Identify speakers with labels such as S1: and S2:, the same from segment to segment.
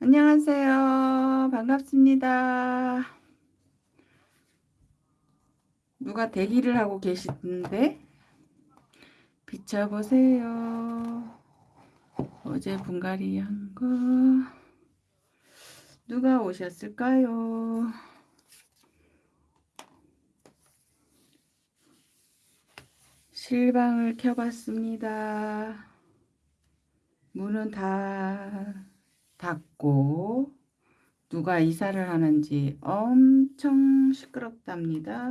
S1: 안녕하세요. 반갑습니다. 누가 대기를 하고 계시는데 비춰보세요. 어제 분갈이 한 거 누가 오셨을까요? 실방을 켜봤습니다. 문은 다 닫고 누가 이사를 하는지 엄청 시끄럽답니다.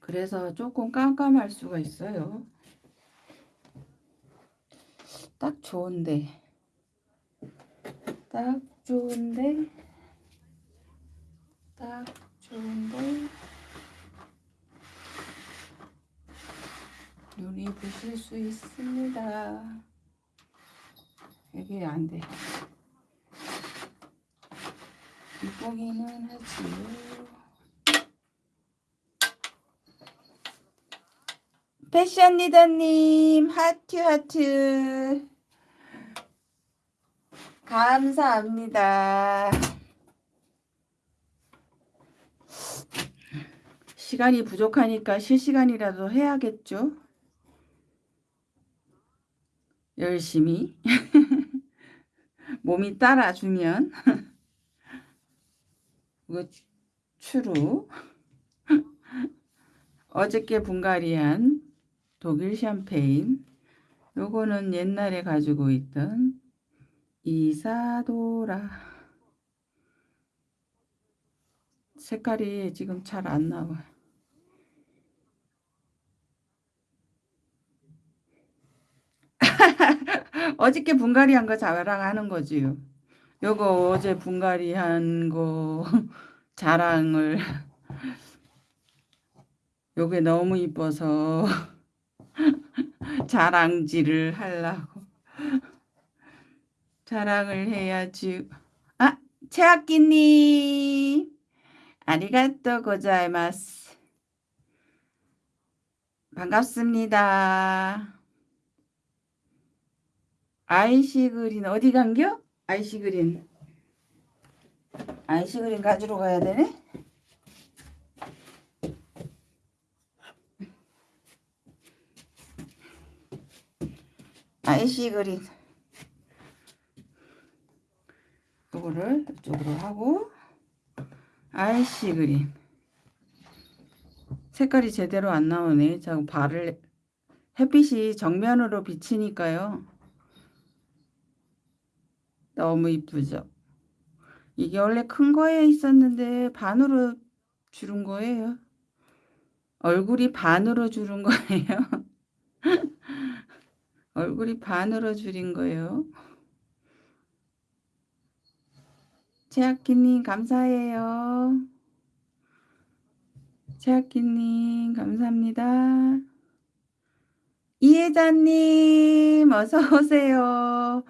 S1: 그래서 조금 깜깜할 수가 있어요. 딱 좋은데 딱 좋은데 딱 좋은데 눈이 부실 수 있습니다. 이게 안 돼. 이쁘기는 하지요. 패션 리더님 하트 하트 감사합니다. 시간이 부족하니까 실시간이라도 해야겠죠? 열심히 몸이 따라주면 이거 추루 어저께 분갈이한 독일 샴페인 요거는 옛날에 가지고 있던 이사도라. 색깔이 지금 잘 안 나와 어저께 분갈이 한 거 자랑하는 거지요. 요거 어제 분갈이 한 거 자랑을 요게 너무 이뻐서 자랑질을 하려고 자랑을 해야지. 아, 최학기님 아리가또 고자이마스 반갑습니다. 아이시 그린 어디 간겨? 아이시 그린 아이시 그린 가지러 가야 되네? 아이시 그린 이거를 이쪽으로 하고 아이시 그린 색깔이 제대로 안 나오네. 자, 발을 햇빛이 정면으로 비치니까요. 너무 이쁘죠? 이게 원래 큰 거에 있었는데 반으로 주른 거예요. 얼굴이 반으로 주른 거예요. 얼굴이 반으로 줄인 거예요. 최학기님 감사해요. 최학기님 감사합니다. 이혜자님 어서 오세요.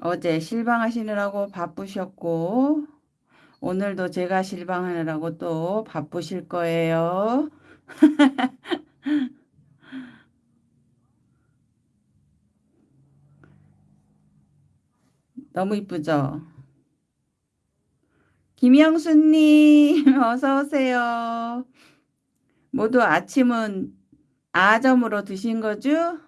S1: 어제 실방하시느라고 바쁘셨고 오늘도 제가 실방하느라고 또 바쁘실 거예요. 너무 이쁘죠? 김영수님 어서 오세요. 모두 아침은 아점으로 드신 거죠?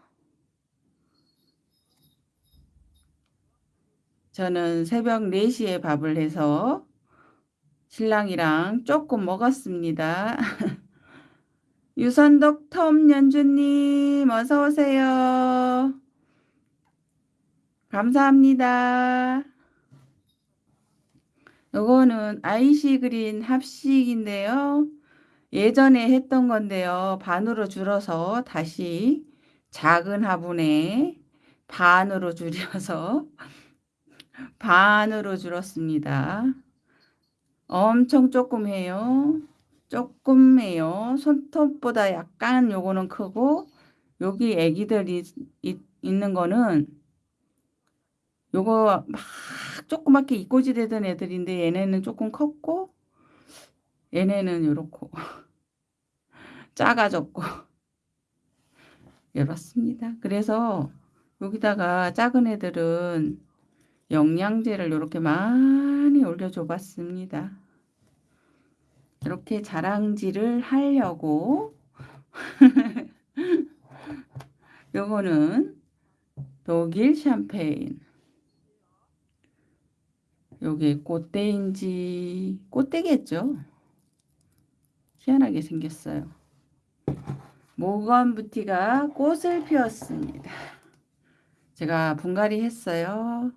S1: 저는 새벽 4시에 밥을 해서 신랑이랑 조금 먹었습니다. 유선덕 텀 연주님 어서 오세요. 감사합니다. 이거는 아이시 그린 합식인데요. 예전에 했던 건데요. 반으로 줄어서 다시 작은 화분에 반으로 줄여서 반으로 줄었습니다. 엄청 조금 해요. 조금 해요. 손톱보다 약간 요거는 크고 여기 애기들이 있는 거는 요거 막 조그맣게 이꼬지 되던 애들인데 얘네는 조금 컸고 얘네는 요렇고 작아졌고 이렇습니다. 그래서 여기다가 작은 애들은 영양제를 이렇게 많이 올려줘 봤습니다. 이렇게 자랑질을 하려고 요거는 독일 샴페인. 요게 꽃대인지 꽃대겠죠? 희한하게 생겼어요. 모건 부티가 꽃을 피웠습니다. 제가 분갈이 했어요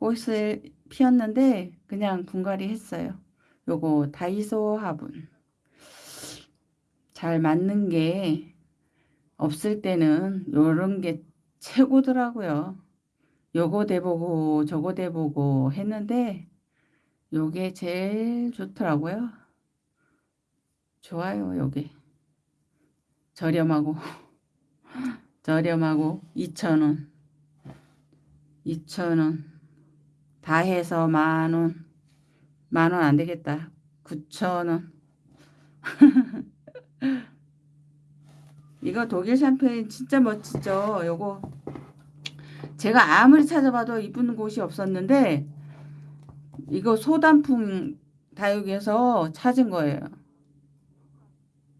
S1: 꽃을 피웠는데 그냥 분갈이 했어요 요거 다이소 화분 잘 맞는 게 없을 때는 요런 게 최고더라고요. 요거 대보고 저거 대보고 했는데 요게 제일 좋더라고요. 좋아요, 요게. 저렴하고 저렴하고 2,000원 2,000원 다 해서 만원 만 원 안되겠다. 9,000원. 이거 독일 샴페인 진짜 멋지죠? 요거. 제가 아무리 찾아봐도 이쁜 곳이 없었는데 이거 소단풍 다육에서 찾은 거예요.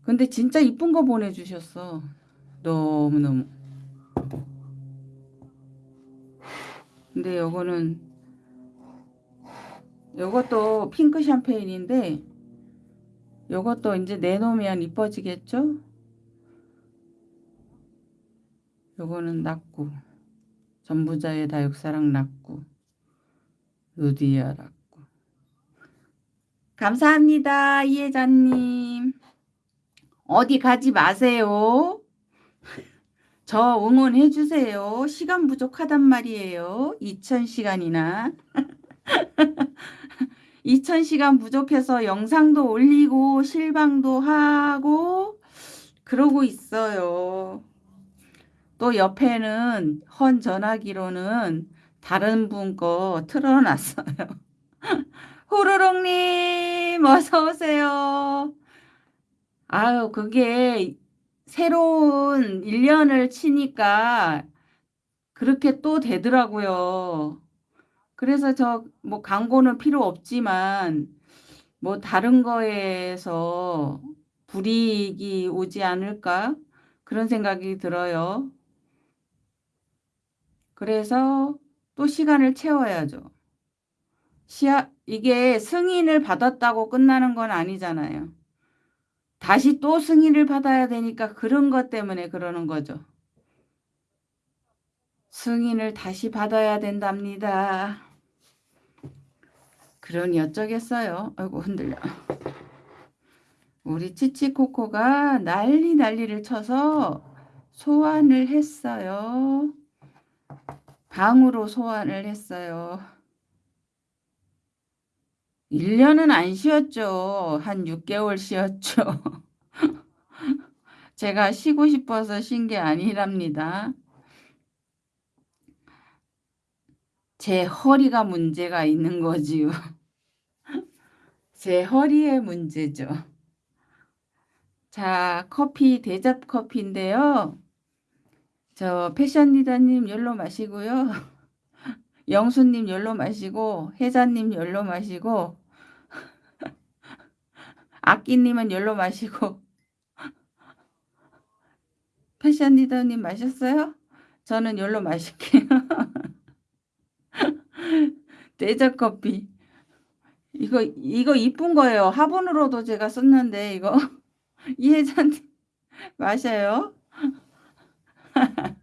S1: 근데 진짜 이쁜 거 보내주셨어. 너무너무. 근데 요거는 요것도 핑크 샴페인인데 요것도 이제 내놓으면 이뻐지겠죠? 요거는 낙구 전부자의 다육사랑 낙구 루디아 낙구 감사합니다 이혜자님. 어디 가지 마세요. 저 응원해 주세요. 시간 부족하단 말이에요. 2000시간이나 2000시간 부족해서 영상도 올리고 실방도 하고 그러고 있어요 또 옆에는 헌 전화기로는 다른 분 거 틀어놨어요. 호로록님 어서오세요. 아유 그게 새로운 1년을 치니까 그렇게 또 되더라고요. 그래서 저 뭐 광고는 필요 없지만 뭐 다른 거에서 불이익이 오지 않을까 그런 생각이 들어요. 그래서 또 시간을 채워야죠. 시야, 이게 승인을 받았다고 끝나는 건 아니잖아요. 다시 또 승인을 받아야 되니까 그런 것 때문에 그러는 거죠. 승인을 다시 받아야 된답니다. 그러니 어쩌겠어요. 아이고 흔들려. 우리 치치코코가 난리 난리를 쳐서 소환을 했어요. 방으로 소환을 했어요. 1년은 안 쉬었죠. 한 6개월 쉬었죠. 제가 쉬고 싶어서 쉰 게 아니랍니다. 제 허리가 문제가 있는 거지요. 제 허리의 문제죠. 자, 커피 대접 커피인데요. 저 패션 리더님 열로 마시고요. 영수님 열로 마시고 혜자님 열로 마시고 아끼님은 열로 마시고 패션 리더님 마셨어요? 저는 열로 마실게요. 대접 커피. 이거 이거 이쁜 거예요. 화분으로도 제가 썼는데 이거 이혜자님 마셔요.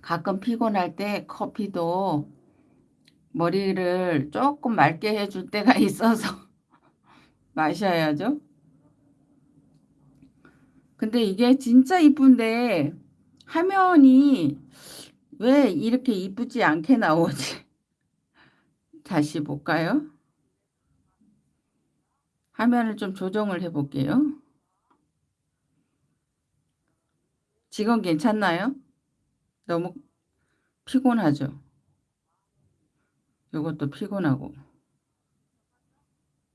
S1: 가끔 피곤할 때 커피도 머리를 조금 맑게 해줄 때가 있어서 마셔야죠. 근데 이게 진짜 이쁜데 화면이 왜 이렇게 이쁘지 않게 나오지? 다시 볼까요? 화면을 좀 조정을 해 볼게요. 지금 괜찮나요? 너무 피곤하죠? 이것도 피곤하고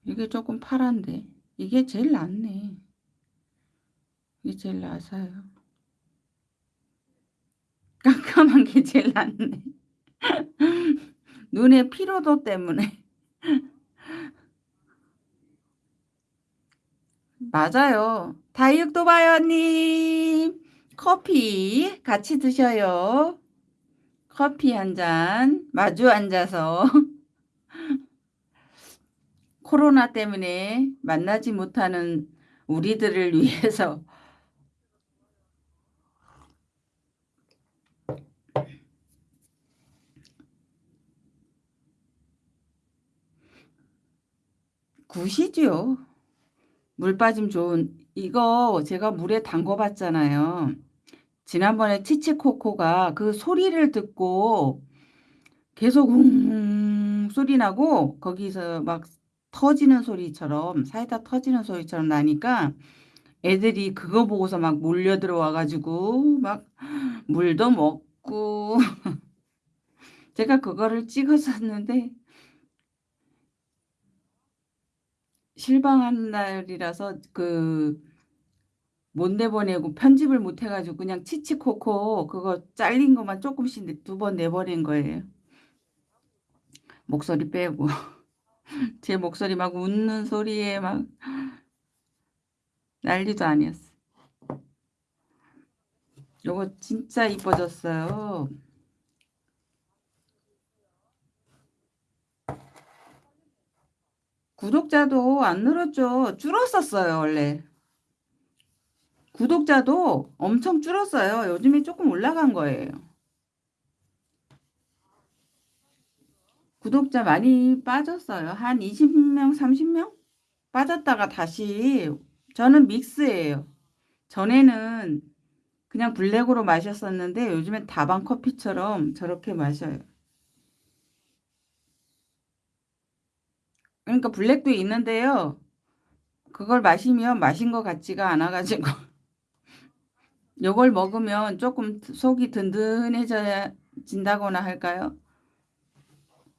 S1: 이게 조금 파란데 이게 제일 낫네 이게 제일 나서요. 깜깜한 게 제일 낫네. 눈의 피로도 때문에. 맞아요. 다육도바요님 커피 같이 드셔요. 커피 한 잔 마주 앉아서 코로나 때문에 만나지 못하는 우리들을 위해서 굿이죠. 물 빠짐 좋은 이거 제가 물에 담궈 봤잖아요. 지난번에 치치코코가 그 소리를 듣고 계속 웅 소리 나고 거기서 막 터지는 소리처럼 사이다 터지는 소리처럼 나니까 애들이 그거 보고서 막 몰려 들어와 가지고 막 물도 먹고 제가 그거를 찍었었는데 실망한 날이라서 그 못 내보내고 편집을 못 해 가지고 그냥 치치코코 그거 잘린 것만 쪼끔씩 두 번 내버린 거예요. 목소리 빼고. 제 목소리 막 웃는 소리에 막 난리도 아니었어. 요거 진짜 이뻐졌어요. 구독자도 안 늘었죠. 줄었었어요, 원래. 구독자도 엄청 줄었어요. 요즘에 조금 올라간 거예요. 구독자 많이 빠졌어요. 한 20명, 30명? 빠졌다가 다시 저는 믹스예요. 전에는 그냥 블랙으로 마셨었는데 요즘엔 다방 커피처럼 저렇게 마셔요. 그러니까 블랙도 있는데요. 그걸 마시면 마신 것 같지가 않아 가지고 요걸 먹으면 조금 속이 든든해져야 진다거나 할까요?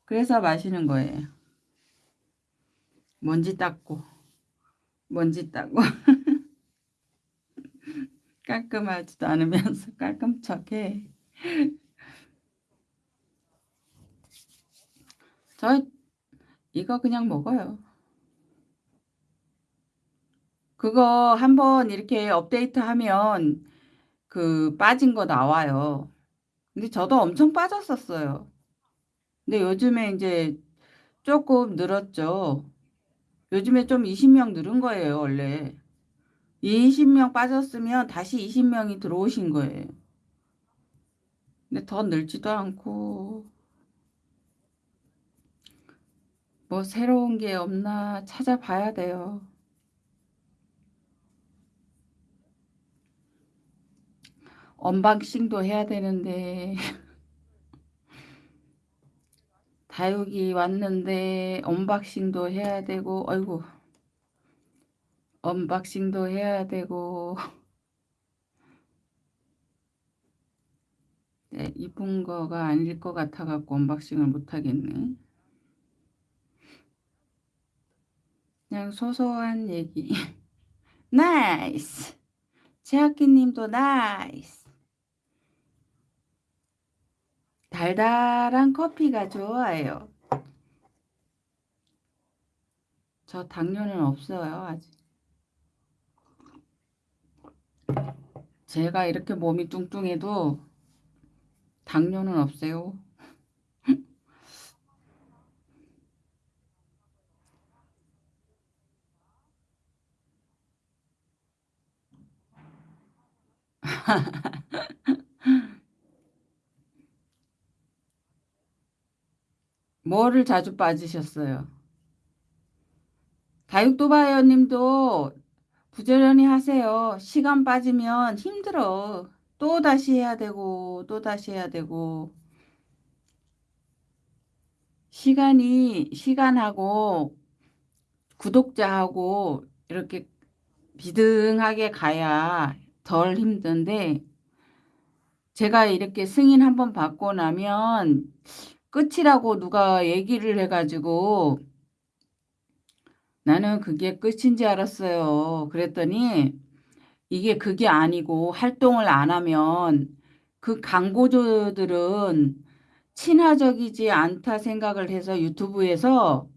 S1: 그래서 마시는 거예요. 먼지 닦고 먼지 닦고 깔끔하지도 않으면서 깔끔 척해. 저 이거 그냥 먹어요. 그거 한번 이렇게 업데이트하면 그 빠진 거 나와요. 근데 저도 엄청 빠졌었어요. 근데 요즘에 인제 쪼끔 늘었죠. 요즘에 좀 20명 늘은 거예요, 원래. 20명 빠졌으면 다시 20명이 들어오신 거예요. 근데 더 늘지도 않고 뭐 새로운 게 없나 찾아봐야 돼요. unboxing도 해야 되는데 다육이 왔는데 unboxing도 해야 되고 아이고 unboxing도 해야 되고 네, 이쁜 거가 아닐 것 같아 갖고 unboxing을 못 하겠네. 그냥 소소한 얘기. Nice. 최학기 님도 nice. 달달한 커피가 좋아요. 저 당뇨는 없어요, 아직. 제가 이렇게 몸이 뚱뚱해도 당뇨는 없어요. 뭐를 자주 빠지셨어요? 다육도바이어 님도 부지런히 하세요. 시간 빠지면 힘들어. 또 다시 해야 되고 또 다시 해야 되고 시간이 시간하고 구독자하고 이렇게 비등하게 가야 덜 힘든데 제가 이렇게 승인 한번 받고 나면 끝이라고 누가 얘기를 해 가지고 나는 그게 끝인 줄 알았어요. 그랬더니 이게 그게 아니고 활동을 안 하면 그 광고주들은 친화적이지 않다 생각을 해서 유튜브에서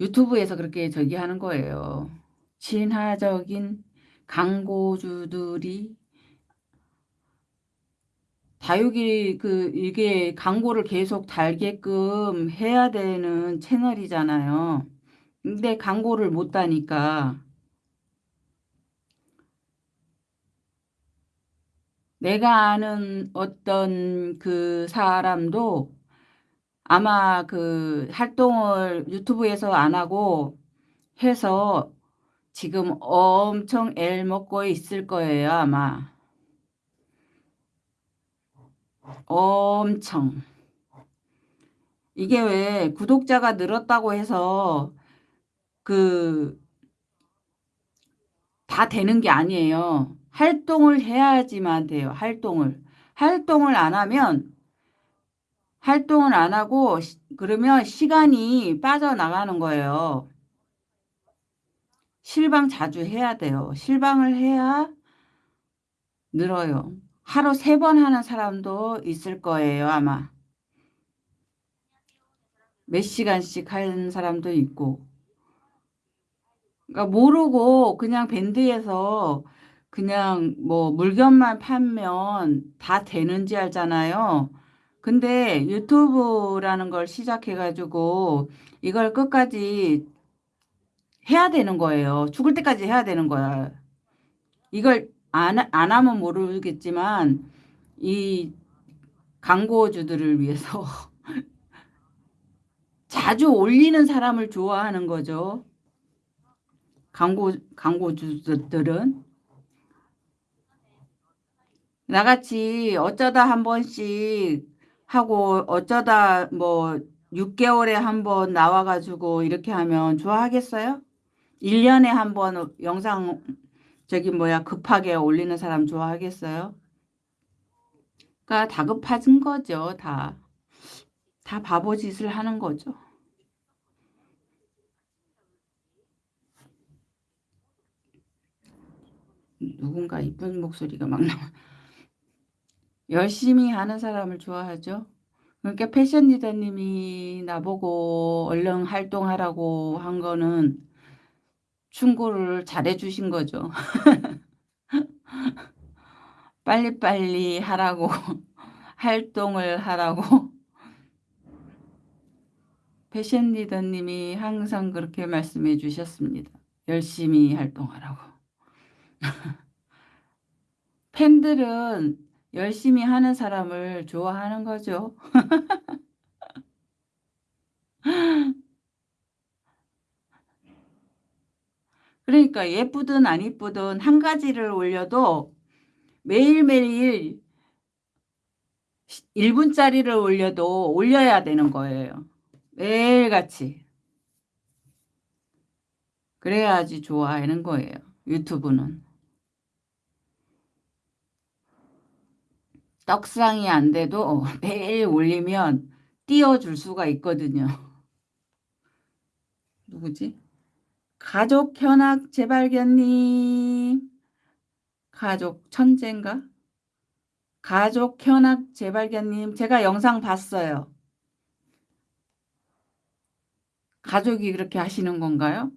S1: 유튜브에서 그렇게 저기 하는 거예요. 친화적인 광고주들이 다육이 그 이게 광고를 계속 달게끔 해야 되는 채널이잖아요. 근데 광고를 못 다니까 내가 아는 어떤 그 사람도 아마 그 활동을 유튜브에서 안 하고 해서 지금 엄청 애 먹고 있을 거예요, 아마. 엄청. 이게 왜 구독자가 늘었다고 해서 그 다 되는 게 아니에요. 활동을 해야지만 돼요. 활동을. 활동을 안 하면 활동을 안 하고 그러면 시간이 빠져나가는 거예요. 실방 자주 해야 돼요. 실방을 해야 늘어요. 하루 세 번 하는 사람도 있을 거예요, 아마. 몇 시간씩 하는 사람도 있고. 그러니까 모르고 그냥 밴드에서 그냥 뭐 물건만 팔면 다 되는지 알잖아요. 근데 유튜브라는 걸 시작해가지고 이걸 끝까지 해야 되는 거예요. 죽을 때까지 해야 되는 거야. 이걸 안, 안 하면 모르겠지만 이 광고주들을 위해서 자주 올리는 사람을 좋아하는 거죠. 광고, 광고주들은. 나같이 어쩌다 한 번씩 하고 어쩌다 뭐 6개월에 한 번 나와가지고 이렇게 하면 좋아하겠어요? 1년에 한 번 영상 저기 뭐야 급하게 올리는 사람 좋아하겠어요? 그러니까 다급해진 거죠. 다. 다 바보 짓을 하는 거죠. 누군가 이쁜 목소리가 막 나와. 열심히 하는 사람을 좋아하죠. 그러니까 패션 리더님이 나보고 얼른 활동하라고 한 거는 충고를 잘해 주신 거죠. 빨리빨리 하라고 활동을 하라고 패션 리더님이 항상 그렇게 말씀해 주셨습니다. 열심히 활동하라고. 팬들은 열심히 하는 사람을 좋아하는 거죠. 그러니까 예쁘든 안 예쁘든 한 가지를 올려도 매일매일 1분짜리를 올려도 올려야 되는 거예요. 매일같이. 그래야지 좋아하는 거예요. 유튜브는. 떡상이 안 돼도 매일 올리면 띄워줄 수가 있거든요. 누구지? 가족 현악 재발견님. 가족 천재인가? 가족 현악 재발견님. 제가 영상 봤어요. 가족이 그렇게 하시는 건가요?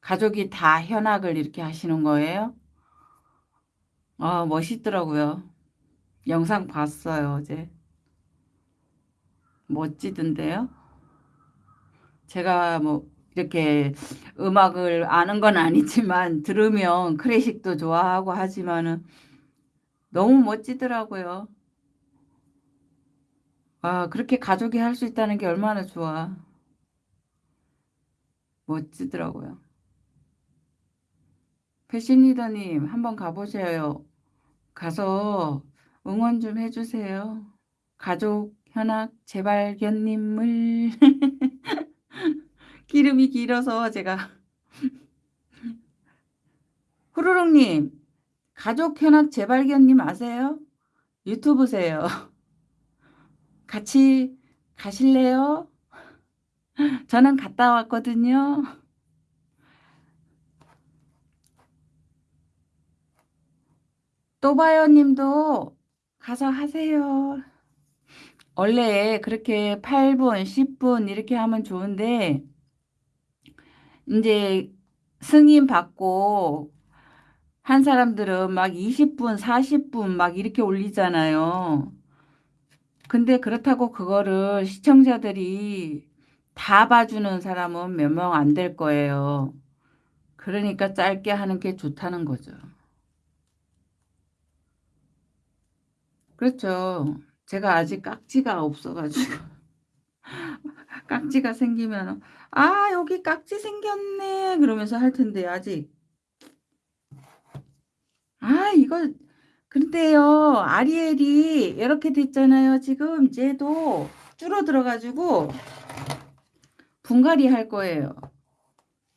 S1: 가족이 다 현악을 이렇게 하시는 거예요? 아, 멋있더라고요. 영상 봤어요, 어제. 멋지던데요? 제가 뭐 이렇게 음악을 아는 건 아니지만 들으면 클래식도 좋아하고 하지만은 너무 멋지더라고요. 아, 그렇게 가족이 할 수 있다는 게 얼마나 좋아. 멋지더라고요. 패션리더님 한번 가보세요. 가서 응원 좀 해주세요. 가족 현악 재발견님을 기름이 길어서 제가 후루룩님 가족 현악 재발견님 아세요? 유튜브세요. 같이 가실래요? 저는 갔다 왔거든요. 또 봐요 님도 가서 하세요. 원래 그렇게 8분, 10분 이렇게 하면 좋은데 이제 승인 받고 한 사람들은 막 20분, 40분 막 이렇게 올리잖아요. 근데 그렇다고 그거를 시청자들이 다 봐주는 사람은 몇 명 안 될 거예요. 그러니까 짧게 하는 게 좋다는 거죠. 그렇죠. 제가 아직 깍지가 없어가지고 깍지가 생기면 아 여기 깍지 생겼네 그러면서 할 텐데 아직. 아 이거 근데요 아리엘이 이렇게 됐잖아요. 지금 쟤도 줄어들어 가지고 분갈이 할 거예요.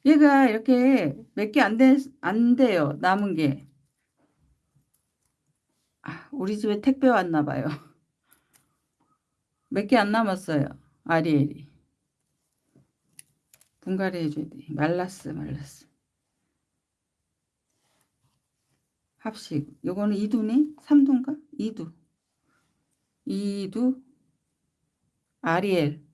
S1: 얘가 이렇게 몇 개안안 돼요 남은 게. 아, 우리 집에 택배 왔나 봐요. 몇 개 안 남았어요 아리엘이 분갈이 해줘야 돼 말랐어 말랐어 합식. 요거는 2두네? 3두인가? 2두. 2두. 아리엘.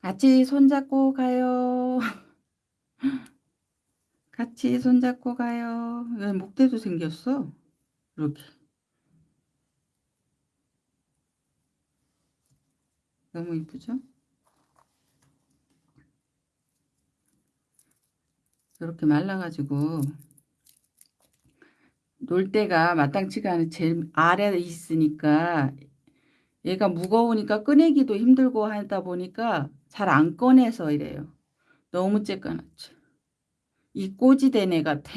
S1: 같이 손잡고 가요. 같이 손잡고 가요. 왜 목대도 생겼어? 이렇게. 너무 이쁘죠? 이렇게 말라가지고 놀 때가 마땅치가 않은 제일 아래에 있으니까 얘가 무거우니까 꺼내기도 힘들고 하다 보니까 잘 안 꺼내서 이래요. 너무 쬐까맣죠. 이 꼬지된 애 같아.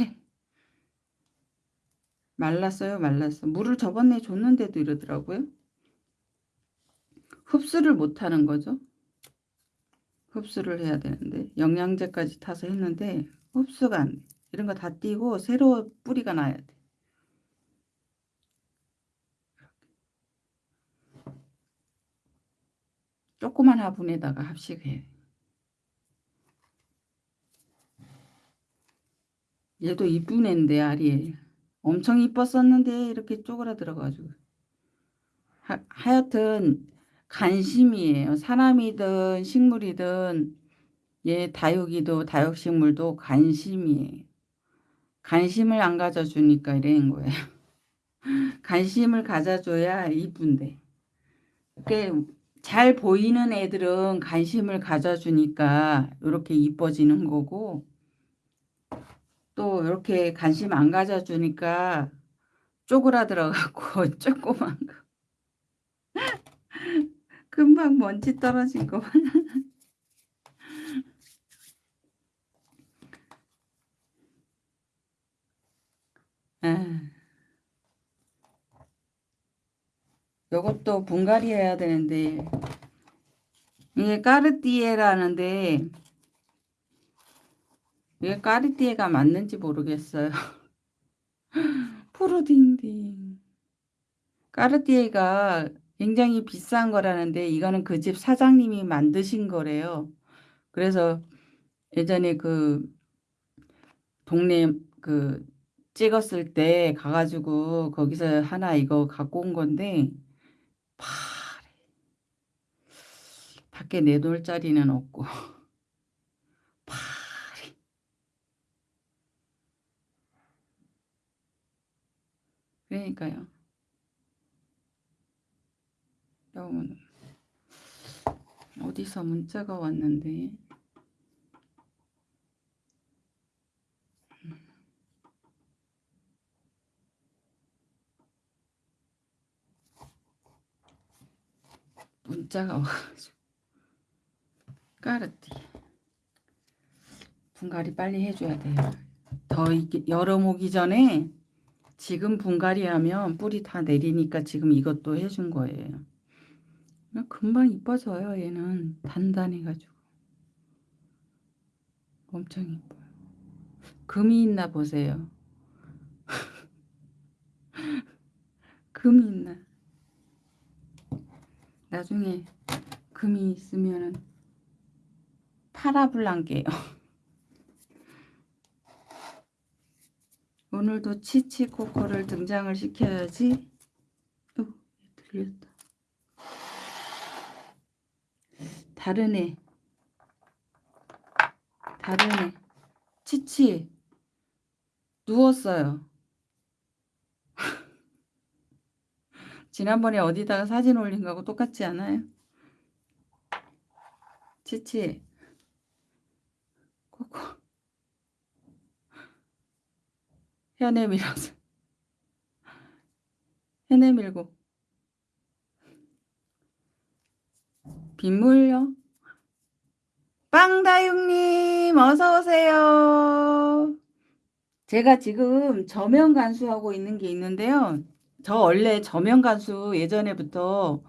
S1: 말랐어요 말랐어. 물을 저번에 줬는데도 이러더라고요. 흡수를 못하는 거죠. 흡수를 해야 되는데 영양제까지 타서 했는데 흡수가 안 돼. 이런 거 다 띄고 새로 뿌리가 나야 돼. 조그만 화분에다가 합식해. 얘도 이쁜 앤데 아리에 엄청 이뻤었는데 이렇게 쪼그라들어가지고 하, 하여튼 관심이에요. 사람이든 식물이든 얘 다육이도 다육식물도 관심이에요. 관심을 안 가져주니까 이런 거예요. 관심을 가져줘야 이쁜데. 잘 보이는 애들은 관심을 가져주니까 이렇게 이뻐지는 거고 또 이렇게 관심 안 가져주니까 쪼그라들어갖고 조그만 거. 금방 먼지 떨어진 거 아. 요것도 분갈이 해야 되는데 이게 까르띠에라는데 이게 까르띠에가 맞는지 모르겠어요. 푸르딩딩 까르띠에가 굉장히 비싼 거라는데 이거는 그 집 사장님이 만드신 거래요. 그래서 예전에 그 동네 그 찍었을 때 가가지고 거기서 하나 이거 갖고 온 건데 파래. 밖에 내놓을 자리는 없고 파래. 그러니까요. 너무 어디서 문자가 왔는데? 문자가 와가지고. 까르띠. 분갈이 빨리 해줘야 돼요. 더 이게 오기 전에 지금 분갈이 하면 뿌리 다 내리니까 지금 이것도 해준 거예요 어, 금방 이뻐져요 얘는. 단단해가지고. 엄청 이뻐요. 금이 있나 보세요. 금이 있나. 나중에 금이 있으면은 파라블랑게요. 오늘도 치치코코를 등장을 시켜야지. 어, 들렸다. 다르네. 다르네. 치치. 누웠어요. 지난번에 어디다가 사진 올린 거하고 똑같지 않아요? 치치. 코코. 현에 밀어서. 현에 밀고. 빗물요. 빵다육님, 어서 오세요. 제가 지금 저면 간수하고 있는 게 있는데요. 저 원래 저면 간수 예전에부터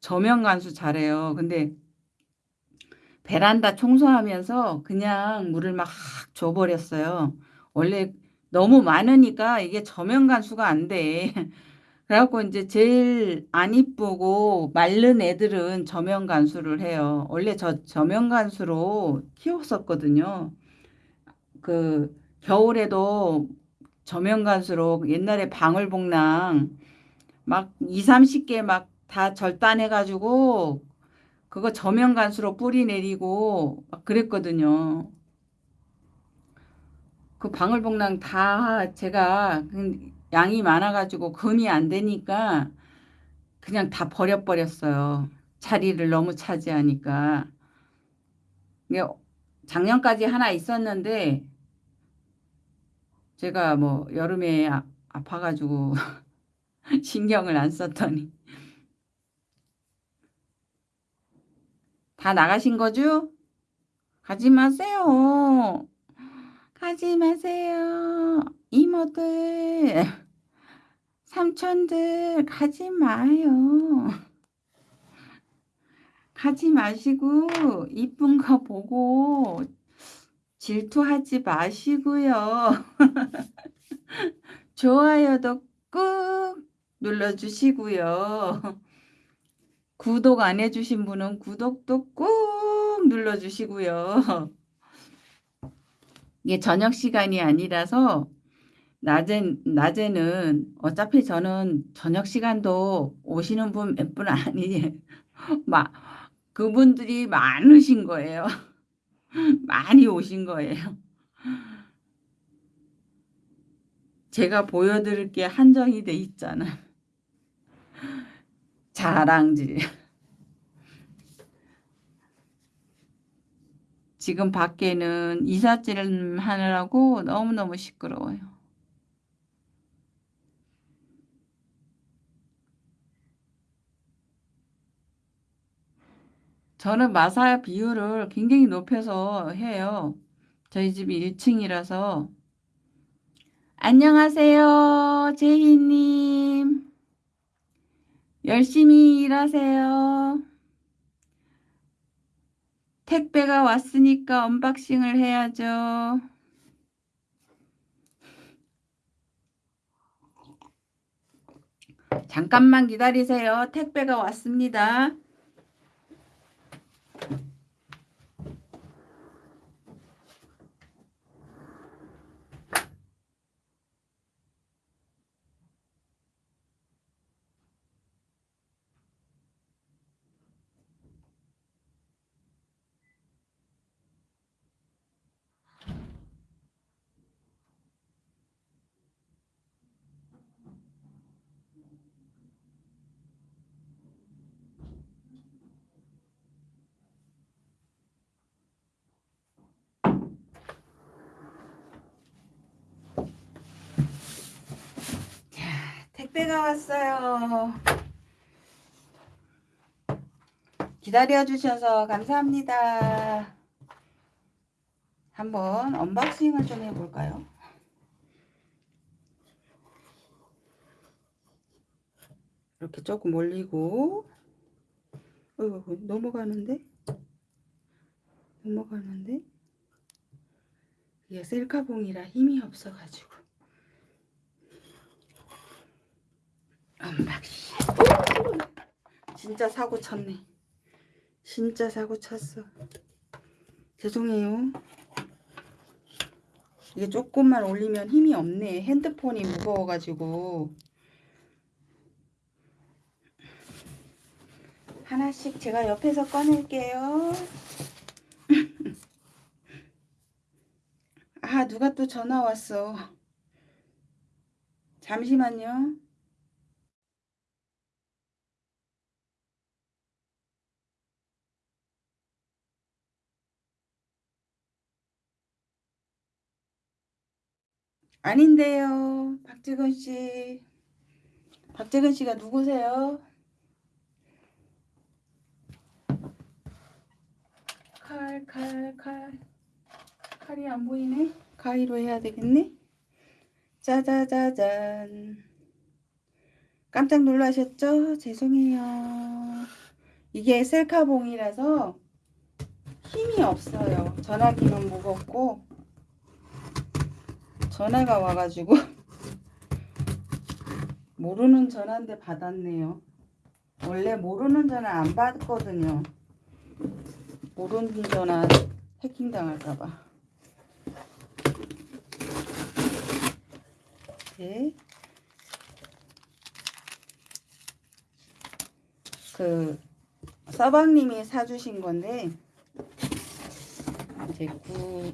S1: 저면 간수 잘해요. 근데 베란다 청소하면서 그냥 물을 막 줘버렸어요. 원래 너무 많으니까 이게 저면 간수가 안 돼. 그래갖고 이제 제일 안 이쁘고 마른 애들은 저면 간수를 해요. 원래 저 저면 간수로 키웠었거든요. 그 겨울에도 저면 간수로 옛날에 방울복랑 막 2, 30개 막 다 절단해가지고 그거 저면 간수로 뿌리 내리고 막 그랬거든요. 그 방울복랑 다 제가 그 양이 많아가지고 금이 안 되니까 그냥 다 버려버렸어요. 자리를 너무 차지하니까. 작년까지 하나 있었는데 제가 뭐 여름에 아, 아파가지고 신경을 안 썼더니 다 나가신 거죠? 가지 마세요. 가지 마세요. 이모들, 삼촌들, 가지 마요. 가지 마시고, 이쁜 거 보고, 질투하지 마시고요. 좋아요도 꾹 눌러주시고요. 구독 안 해주신 분은 구독도 꾹 눌러주시고요. 이게 저녁 시간이 아니라서 낮엔, 낮에는 어차피 저는 저녁 시간도 오시는 분몇분 아니, 막, 그분들이 많으신 거예요. 많이 오신 거예요. 제가 보여드릴 게 한정이 돼 있잖아. 자랑질. 지금 밖에는 이삿짐 하느라고 너무너무 시끄러워요. 저는 마사 비율을 굉장히 높여서 해요. 저희 집이 1층이라서. 안녕하세요. 제희님. 열심히 일하세요. 택배가 왔으니까 unboxing을 해야죠. 잠깐만 기다리세요. 택배가 왔습니다. Bye. 택배가 왔어요. 기다려주셔서 감사합니다. 한번 unboxing을 좀 해볼까요? 이렇게 조금 올리고 어, 넘어가는데? 넘어가는데? 이게 셀카봉이라 힘이 없어가지고 언박싱 오! 진짜 사고 쳤네 진짜 사고 쳤어 죄송해요 이게 조금만 올리면 힘이 없네. 핸드폰이 무거워가지고. 하나씩 제가 옆에서 꺼낼게요. 아, 누가 또 전화 왔어. 잠시만요. 아닌데요. 박재근 씨. 박재근 씨가 누구세요? 칼, 칼, 칼. 칼이 안 보이네. 가위로 해야 되겠네. 짜자자잔. 깜짝 놀라셨죠? 죄송해요. 이게 셀카봉이라서 힘이 없어요. 전화기는 무겁고 전화가 와가지고 모르는 전화인데 받았네요. 원래 모르는 전화 안 받거든요. 모르는 전화 해킹 당할까봐. 네. 그 서방님이 사주신 건데 이제 구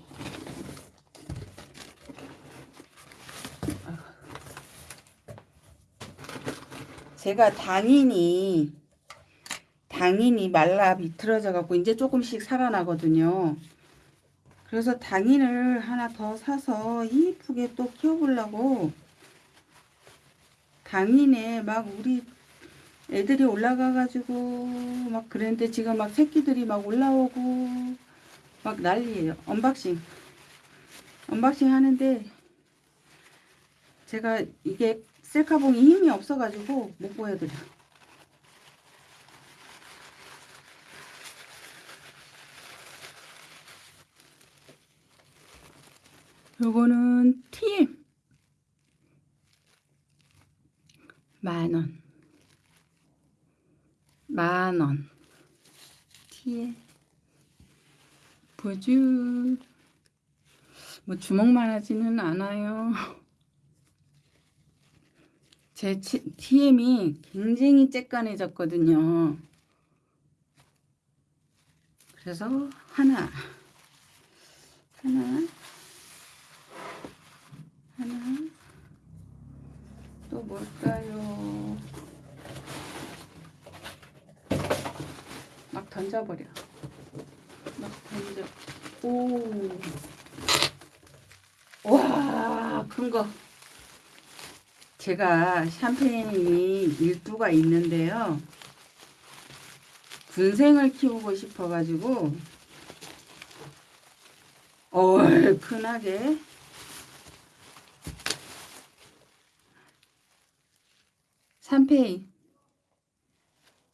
S1: 제가 당인이 당인이 말라 비틀어져 갖고 이제 조금씩 살아나거든요. 그래서 당인을 하나 더 사서 이쁘게 또 키워보려고 당인에 막 우리 애들이 올라가가지고 막 그랬는데 지금 막 새끼들이 막 올라오고 막 난리예요. Unboxing. Unboxing 하는데 제가 이게 셀카봉이 힘이 없어가지고 못 보여드려. 요거는 TM 만원. 만원. TM 보주 뭐 주먹만 하지는 않아요 제 TM이 굉장히 쬐깐해졌거든요 그래서 하나 하나 하나 또 뭘까요? 막 던져버려. 막 던져. 오. 와, 큰 거. 제가 샴페인이 일두가 있는데요. 군생을 키우고 싶어가지고, 얼큰하게 삼페이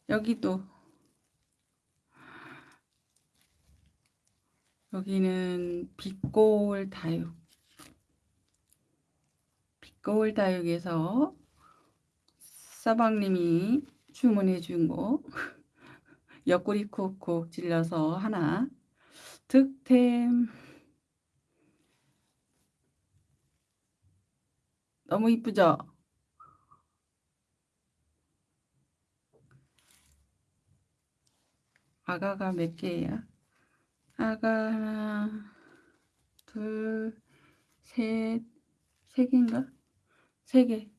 S1: 여기도. 여기는 빛고울 다육 빛고울 다육에서 서방님이 주문해 준거 옆구리 콕콕 찔러서 하나 득템 너무 이쁘죠? 아가가 몇 개야? 아가 하나, 둘, 셋, 세 개인가? 세 개.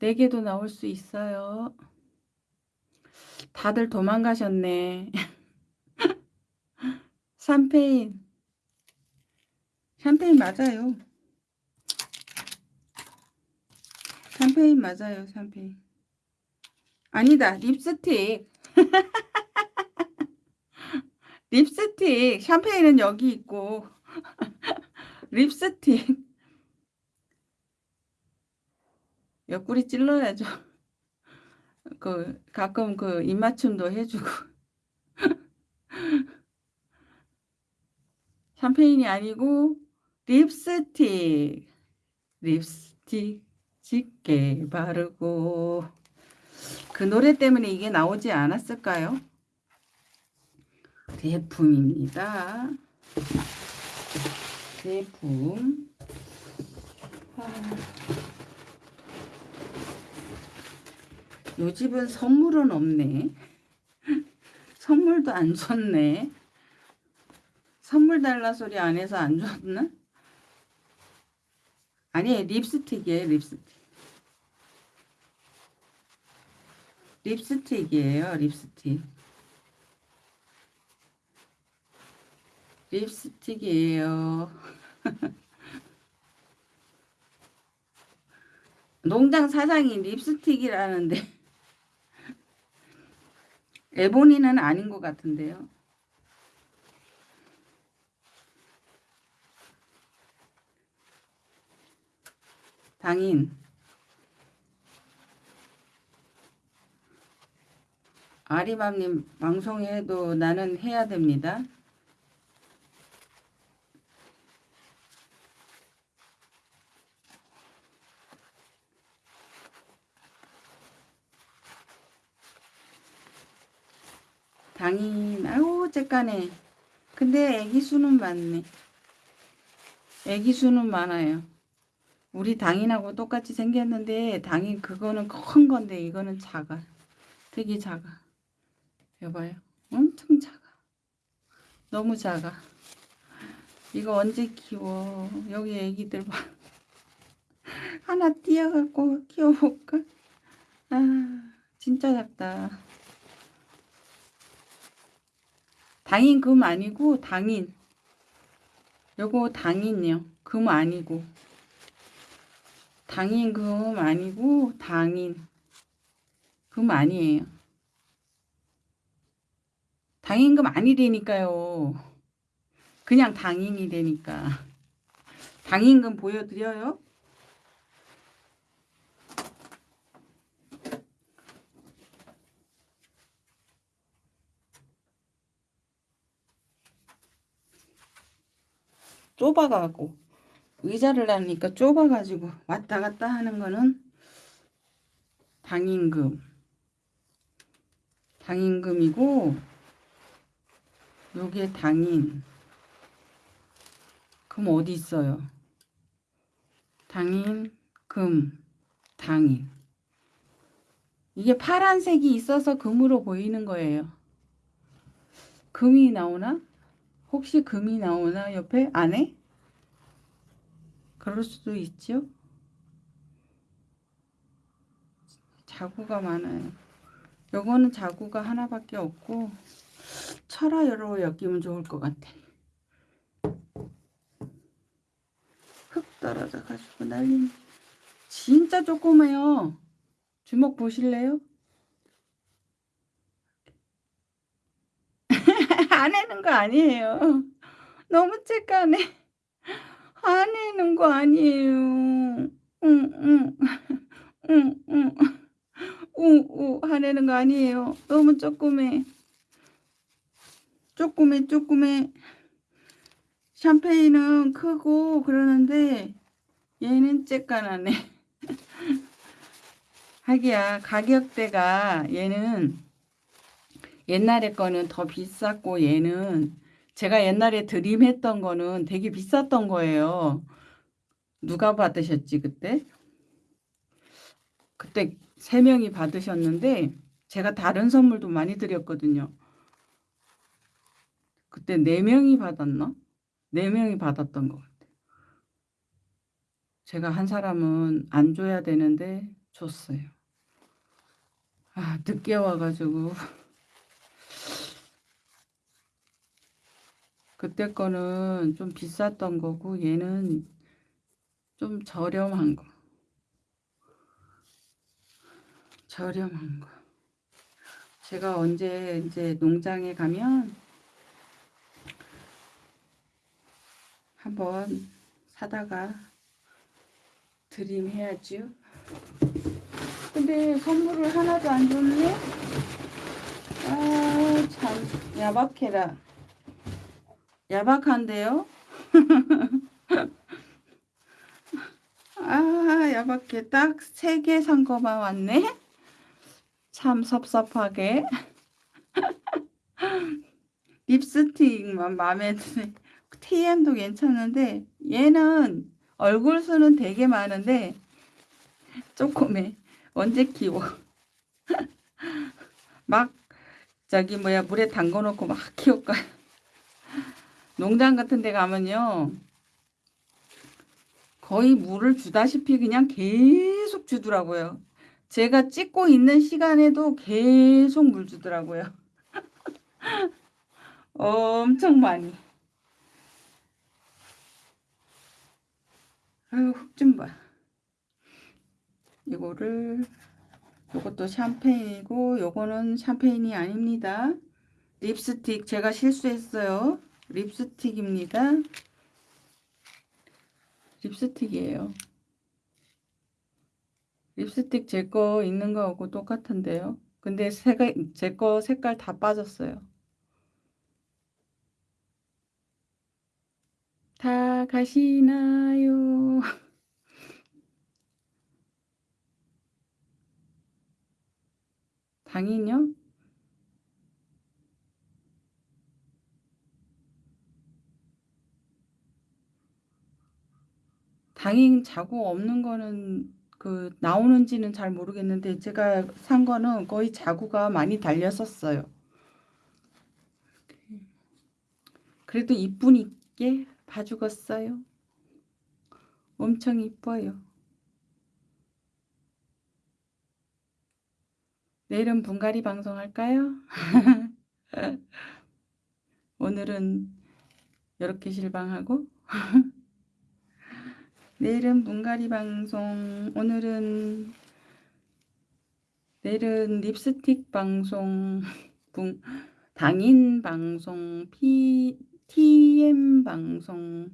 S1: 네 개도 나올 수 있어요. 다들 도망가셨네. 샴페인. 샴페인 맞아요. 샴페인 맞아요, 샴페인. 아니다, 립스틱. 립스틱 샴페인은 여기 있고 립스틱 옆구리 찔러야죠. 그 가끔 그 입맞춤도 해주고. 샴페인이 아니고 립스틱. 립스틱 짙게 바르고. 그 노래 때문에 이게 나오지 않았을까요? 제품입니다. 제품 요 집은 선물은 없네. 선물도 안 줬네. 선물 달라 소리 안 해서 안 줬나? 아니, 립스틱이에요, 립스틱. 립스틱이에요, 립스틱. 립스틱이에요. 농장 사장이 립스틱이라는데 에보니는 아닌 것 같은데요. 당인 아리맘님 방송해도 나는 해야 됩니다. 당인 아유 째까네 근데 애기 수는 많네. 애기 수는 많아요. 우리 당인하고 똑같이 생겼는데 당인 그거는 큰 건데 이거는 작아. 되게 작아. 여봐요. 엄청 작아. 너무 작아. 이거 언제 키워? 여기 애기들 봐. 하나 띄어갖고 키워볼까? 아 진짜 작다 당인 금 아니고 당인. 요거 당인이요. 금 아니고. 당인 금 아니고 당인. 금 아니에요. 당인금 아니되니까요. 그냥 당인이 되니까. 당인금 보여드려요 좁아가고 의자를 하니까 좁아가지고 왔다 갔다 하는 거는 당임금. 당임금이고 요게 당인. 그럼 어디 있어요? 당인 금 당인. 이게 파란색이 있어서 금으로 보이는 거예요. 금이 나오나? 혹시 금이 나오나 옆에 안에? 그럴 수도 있죠. 자구가 많아요. 요거는 자구가 하나밖에 없고 철화여로 엮이면 좋을 것 같아. 흙 떨어져 가지고 난리. 진짜 조그매요. 주먹 보실래요? 안 해는 거 아니에요. 너무. 안 해는 거 아니에요. 응, 응, 응, 응. 우, 우, 하내는 거 아니에요. 너무 조그매. 조그매, 조그매. 샴페인은 크고 그러는데 얘는 쬐깐하네. 하기야 가격대가 얘는 옛날에 거는 더 비쌌고 얘는 제가 옛날에 드림했던 거는 되게 비쌌던 거예요. 누가 받으셨지 그때? 그때 세 명이 받으셨는데 제가 다른 선물도 많이 드렸거든요. 그때 네 명이 받았나? 네 명이 받았던 것 같아요. 제가 한 사람은 안 줘야 되는데 줬어요. 아 늦게 와가지고 그때 거는 좀 비쌌던 거고 얘는 좀 저렴한 거. 저렴한 거. 제가 언제 이제 농장에 가면 한번 사다가 드림해야죠. 근데 선물을 하나도 안 줬네? 아, 참, 야박해라. 야박한데요? 아, 야박해. 딱 세 개 산 거만 왔네? 참 섭섭하게. 립스틱만 마음에 드네. TM도 괜찮은데 얘는 얼굴 수는 되게 많은데 조금해. 언제 키워? 막 저기 뭐야 물에 담궈 놓고 막 키울까요? 농장 같은 데 가면요. 거의 물을 주다시피 그냥 계속 주더라고요. 제가 찍고 있는 시간에도 계속 물 주더라고요. 엄청 많이. 아유, 흙 좀 봐. 이거를, 요것도 샴페인이고, 요거는 샴페인이 아닙니다. 립스틱, 제가 실수했어요. 립스틱입니다. 립스틱이에요. 립스틱 제 거 있는 거하고 똑같은데요. 근데 제 거 색깔 다 빠졌어요. 다 가시나요? 당인요? 당인 자국 없는 거는 그 나오는지는 잘 모르겠는데 제가 산 거는 거의 자구가 많이 달렸었어요. 그래도 이쁘니께 봐주겠어요. 엄청 이뻐요. 내일은 분갈이 방송할까요? 오늘은 이렇게 실방하고 내일은 분갈이 방송 오늘은 내일은 립스틱 방송 분 당인 방송 피 TM 방송.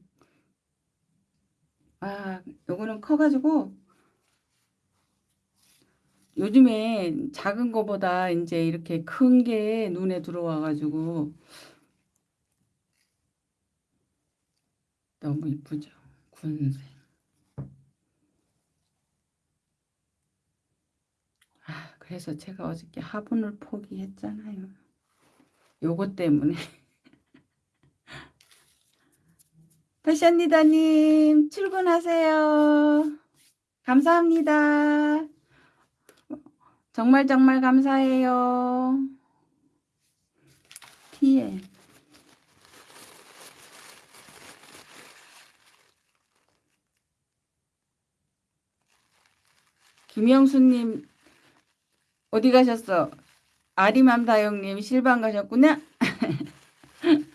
S1: 아 요거는 커가지고 요즘에 작은 거보다 이제 이렇게 큰 게 눈에 들어와 가지고 너무 이쁘죠? 군색 아 그래서 제가 어저께 화분을 포기했잖아요 요거 때문에 패션리더님 출근하세요. 감사합니다. 정말 정말 감사해요. 티에 김영수님 어디 가셨어? 아리맘다영님 실방 가셨구나?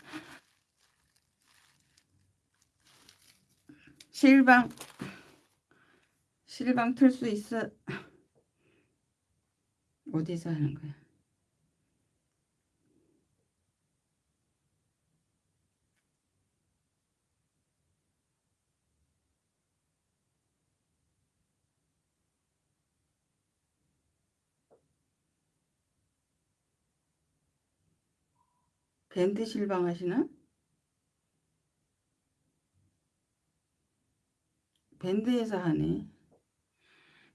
S1: 실방 실방 틀 수 있어 어디서 하는 거야 밴드 실방 하시나? 밴드에서 하네.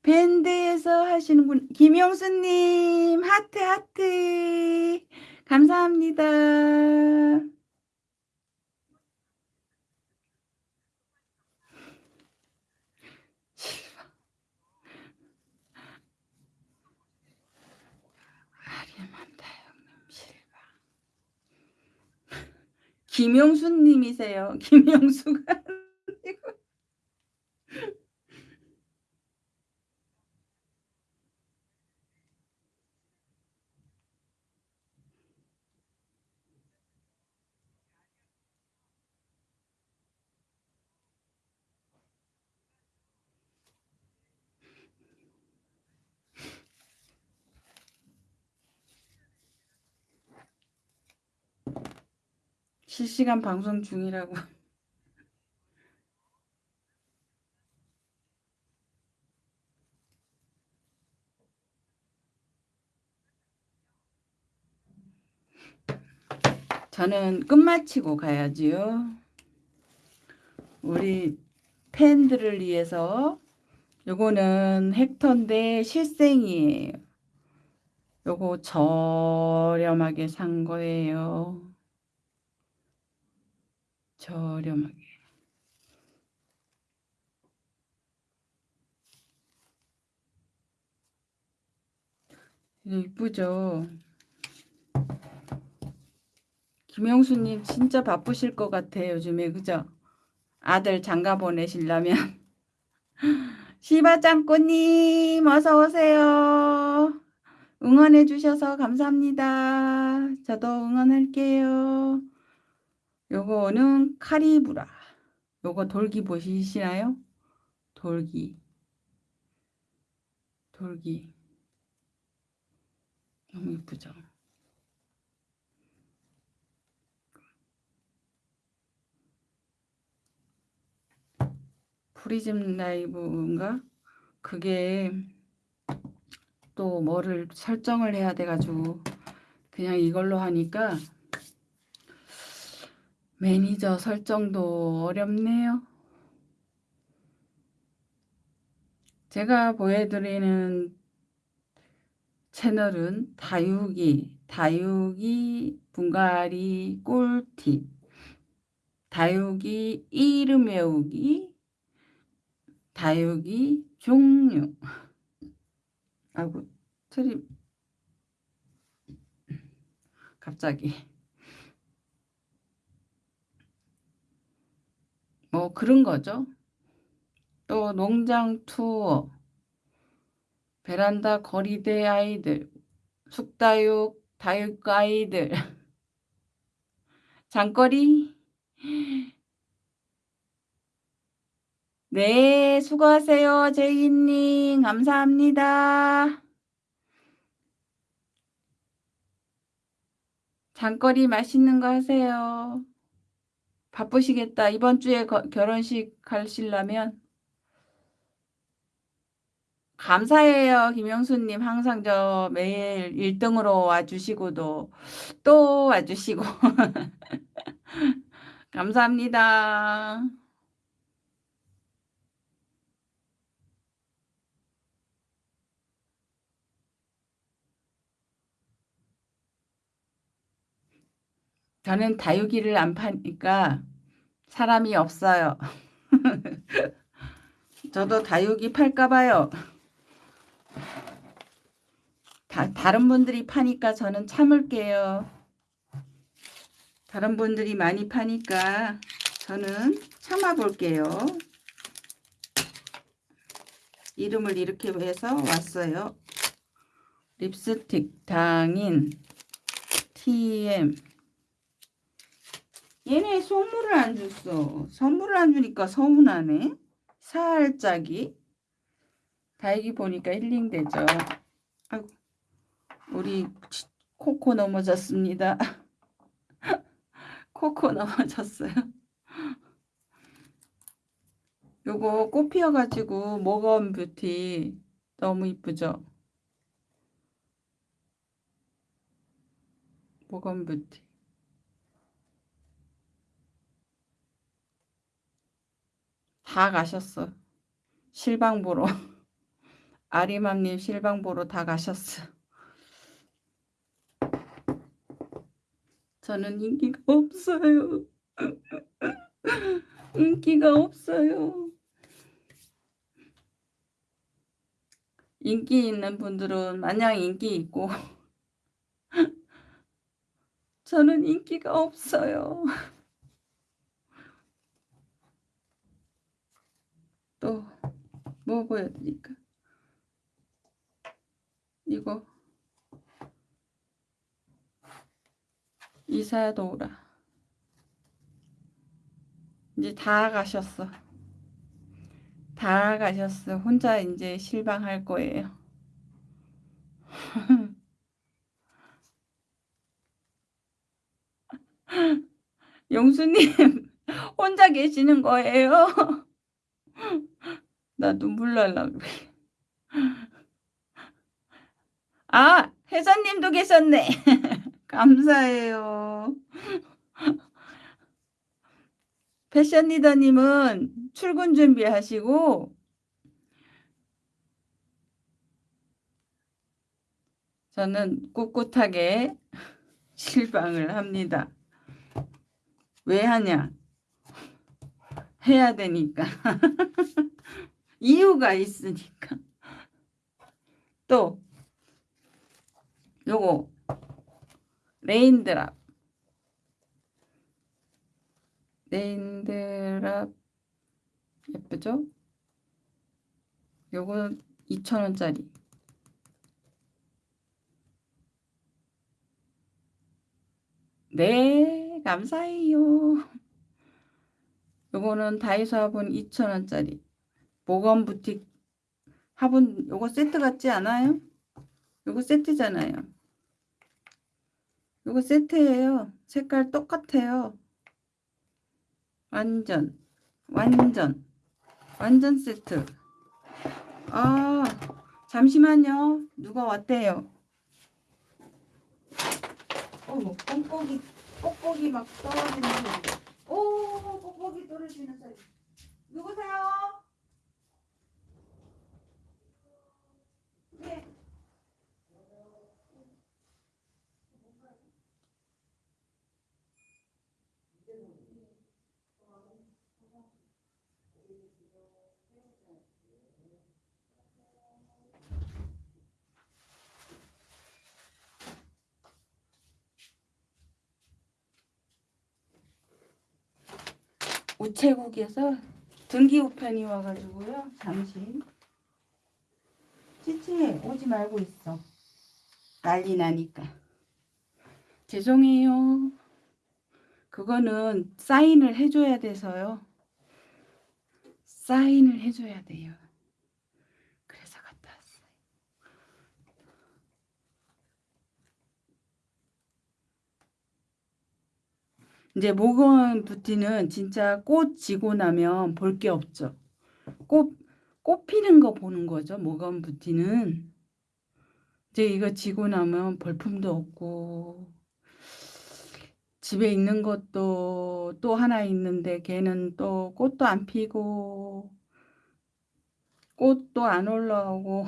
S1: 밴드에서 하시는분 김용수님 하트 하트 감사합니다. 김용수님이세요. 김용수가 실시간 방송 중이라고. 저는 끝마치고 가야지요. 우리 팬들을 위해서 요거는 헥터인데 실생이에요. 요거 저렴하게 산 거예요. 저렴하게. 이쁘죠? 김영수님 진짜 바쁘실 것 같아 요즘에 그죠? 아들 장가 보내시려면 시바짱꼬님 어서오세요 응원해 주셔서 감사합니다 저도 응원할게요 요거는 카리브라. 요거 돌기 보시시나요? 돌기. 돌기. 너무 이쁘죠? 프리즘 라이브인가? 그게 또 뭐를 설정을 해야 돼가지고 그냥 이걸로 하니까 매니저 설정도 어렵네요. 제가 보여드리는 채널은 다육이, 다육이 분갈이 꿀팁, 다육이 이름 외우기, 다육이 종류. 아이고, 트림. 갑자기. 뭐 그런 거죠. 또 농장 투어, 베란다 거리대 아이들, 숙다육, 다육 아이들, 장거리. 네, 수고하세요, 제이님. 감사합니다. 장거리 맛있는 거 하세요. 바쁘시겠다. 이번 주에 거, 결혼식 가시려면 감사해요. 김영수님 항상 저 매일 1등으로 와주시고도 또 와주시고 감사합니다. 저는 다육이를 안 파니까 사람이 없어요. 저도 다육이 팔까 봐요. 다, 다른 분들이 파니까 저는 참을게요. 다른 분들이 많이 파니까 저는 참아 볼게요. 이름을 이렇게 해서 왔어요. 립스틱 당인 TM 얘네 선물을 안 줬어. 선물을 안 주니까 서운하네. 살짝이. 다행히 보니까 힐링되죠. 아이고, 우리 코코 넘어졌습니다. 코코 넘어졌어요. 요거 꽃 피어가지고 모건 뷰티 너무 이쁘죠? 모건 뷰티. 다 가셨어. 실방 보러. 아리맘님 실방 보러 다 가셨어. 저는 인기가 없어요. 인기가 없어요. 인기 있는 분들은 마냥 인기 있고 저는 인기가 없어요. 또 뭐 보여드릴까? 이거 이사도라 이제 다 가셨어. 다 가셨어. 혼자 이제 실방할 거예요. 영수님 혼자 계시는 거예요? 나 눈물 날라 그래. 아, 회사님도 계셨네. 감사해요. 패션 리더님은 출근 준비하시고 저는 꿋꿋하게 실방을 합니다. 왜 하냐? 해야 되니까. 이유가 있으니까. 또 요거 Raindrop raindrop 예쁘죠? 요거 2,000원짜리 네 감사해요 요거는 다이소 화분 2,000원짜리. 모건 부틱 화분 요거 세트 같지 않아요? 요거 세트잖아요. 요거 세트예요. 색깔 똑같아요. 완전 완전 완전 세트. 아 잠시만요. 누가 왔대요? 어머 뽁뽁이 뽁뽁이 막 떨어지는 오 뽁뽁이 떨어지는 소리 누구세요? 네. 우체국에서 등기 우편이 와가지고요. 잠시. 찌찌 오지 말고 있어. 난리 나니까. 죄송해요. 그거는 사인을 해줘야 돼서요. 사인을 해줘야 돼요. 그래서 갔다 왔어요. 이제 모건 뷰티는 진짜 꽃 지고 나면 볼 게 없죠. 꽃, 꽃 피는 거 보는 거죠. 모건 뷰티는. 이제 이거 지고 나면 볼품도 없고 집에 있는 것도 또 하나 있는데 걔는 또 꽃도 안 피고 꽃도 안 올라오고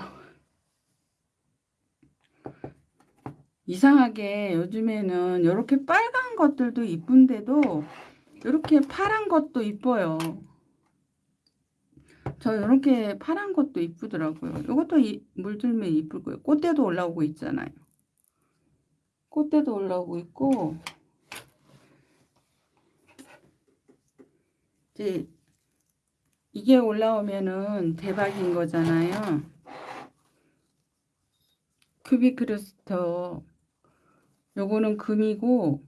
S1: 이상하게 요즘에는 이렇게 빨간 것들도 이쁜데도 이렇게 파란 것도 이뻐요. 저 이렇게 파란 것도 이쁘더라고요. 이것도 물들면 이쁠 거예요. 꽃대도 올라오고 있잖아요. 꽃대도 올라오고 있고 이제 이게 올라오면은 대박인 거잖아요. 큐빅 크리스터 요거는 금이고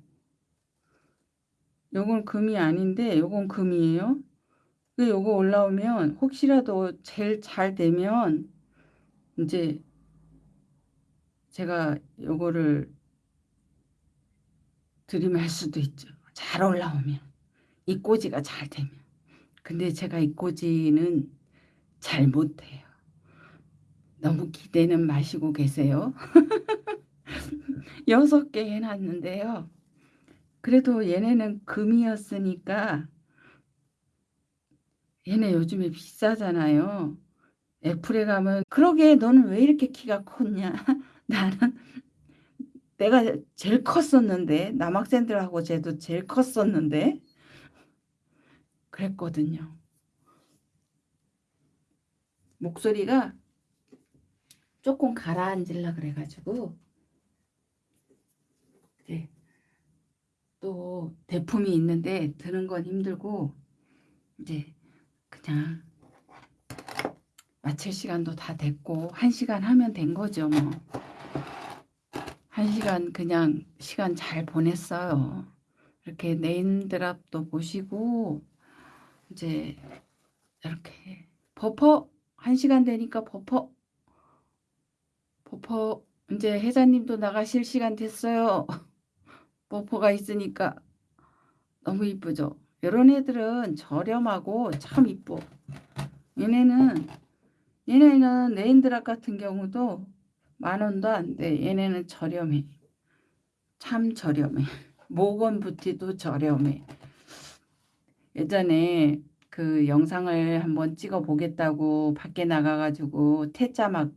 S1: 요건 금이 아닌데 요건 금이에요. 그 요거 올라오면 혹시라도 제일 잘 되면 이제 제가 요거를 드림할 수도 있죠. 잘 올라오면 이 꼬지가 잘 되면 근데 제가 이 꼬지는 잘 못해요. 너무 기대는 마시고 계세요. 여섯 개 해놨는데요. 그래도 얘네는 금이었으니까 얘네 요즘에 비싸잖아요. 애플에 가면 그러게 너는 왜 이렇게 키가 컸냐? 나는 내가 제일 컸었는데 남학생들하고 쟤도 제일 컸었는데 그랬거든요. 목소리가 조금 가라앉으려 그래가지고 네. 또 대품이 있는데 드는 건 힘들고 이제 그냥 마칠 시간도 다 됐고 한 시간 하면 된 거죠 뭐. 한 시간 그냥 시간 잘 보냈어요. 이렇게 네임드랍도 보시고 이제 이렇게 버퍼 한 시간 되니까 버퍼 버퍼 이제 회장님도 나가실 시간 됐어요. 버퍼가 있으니까 너무 이쁘죠. 이런 애들은 저렴하고 참 이뻐. 얘네는 얘네는 네인드랍 같은 경우도 만 원도 안 돼. 얘네는 저렴해. 참 저렴해. 모건 부티도 저렴해. 예전에 그 영상을 한번 찍어 보겠다고 밖에 나가가지고 태자 막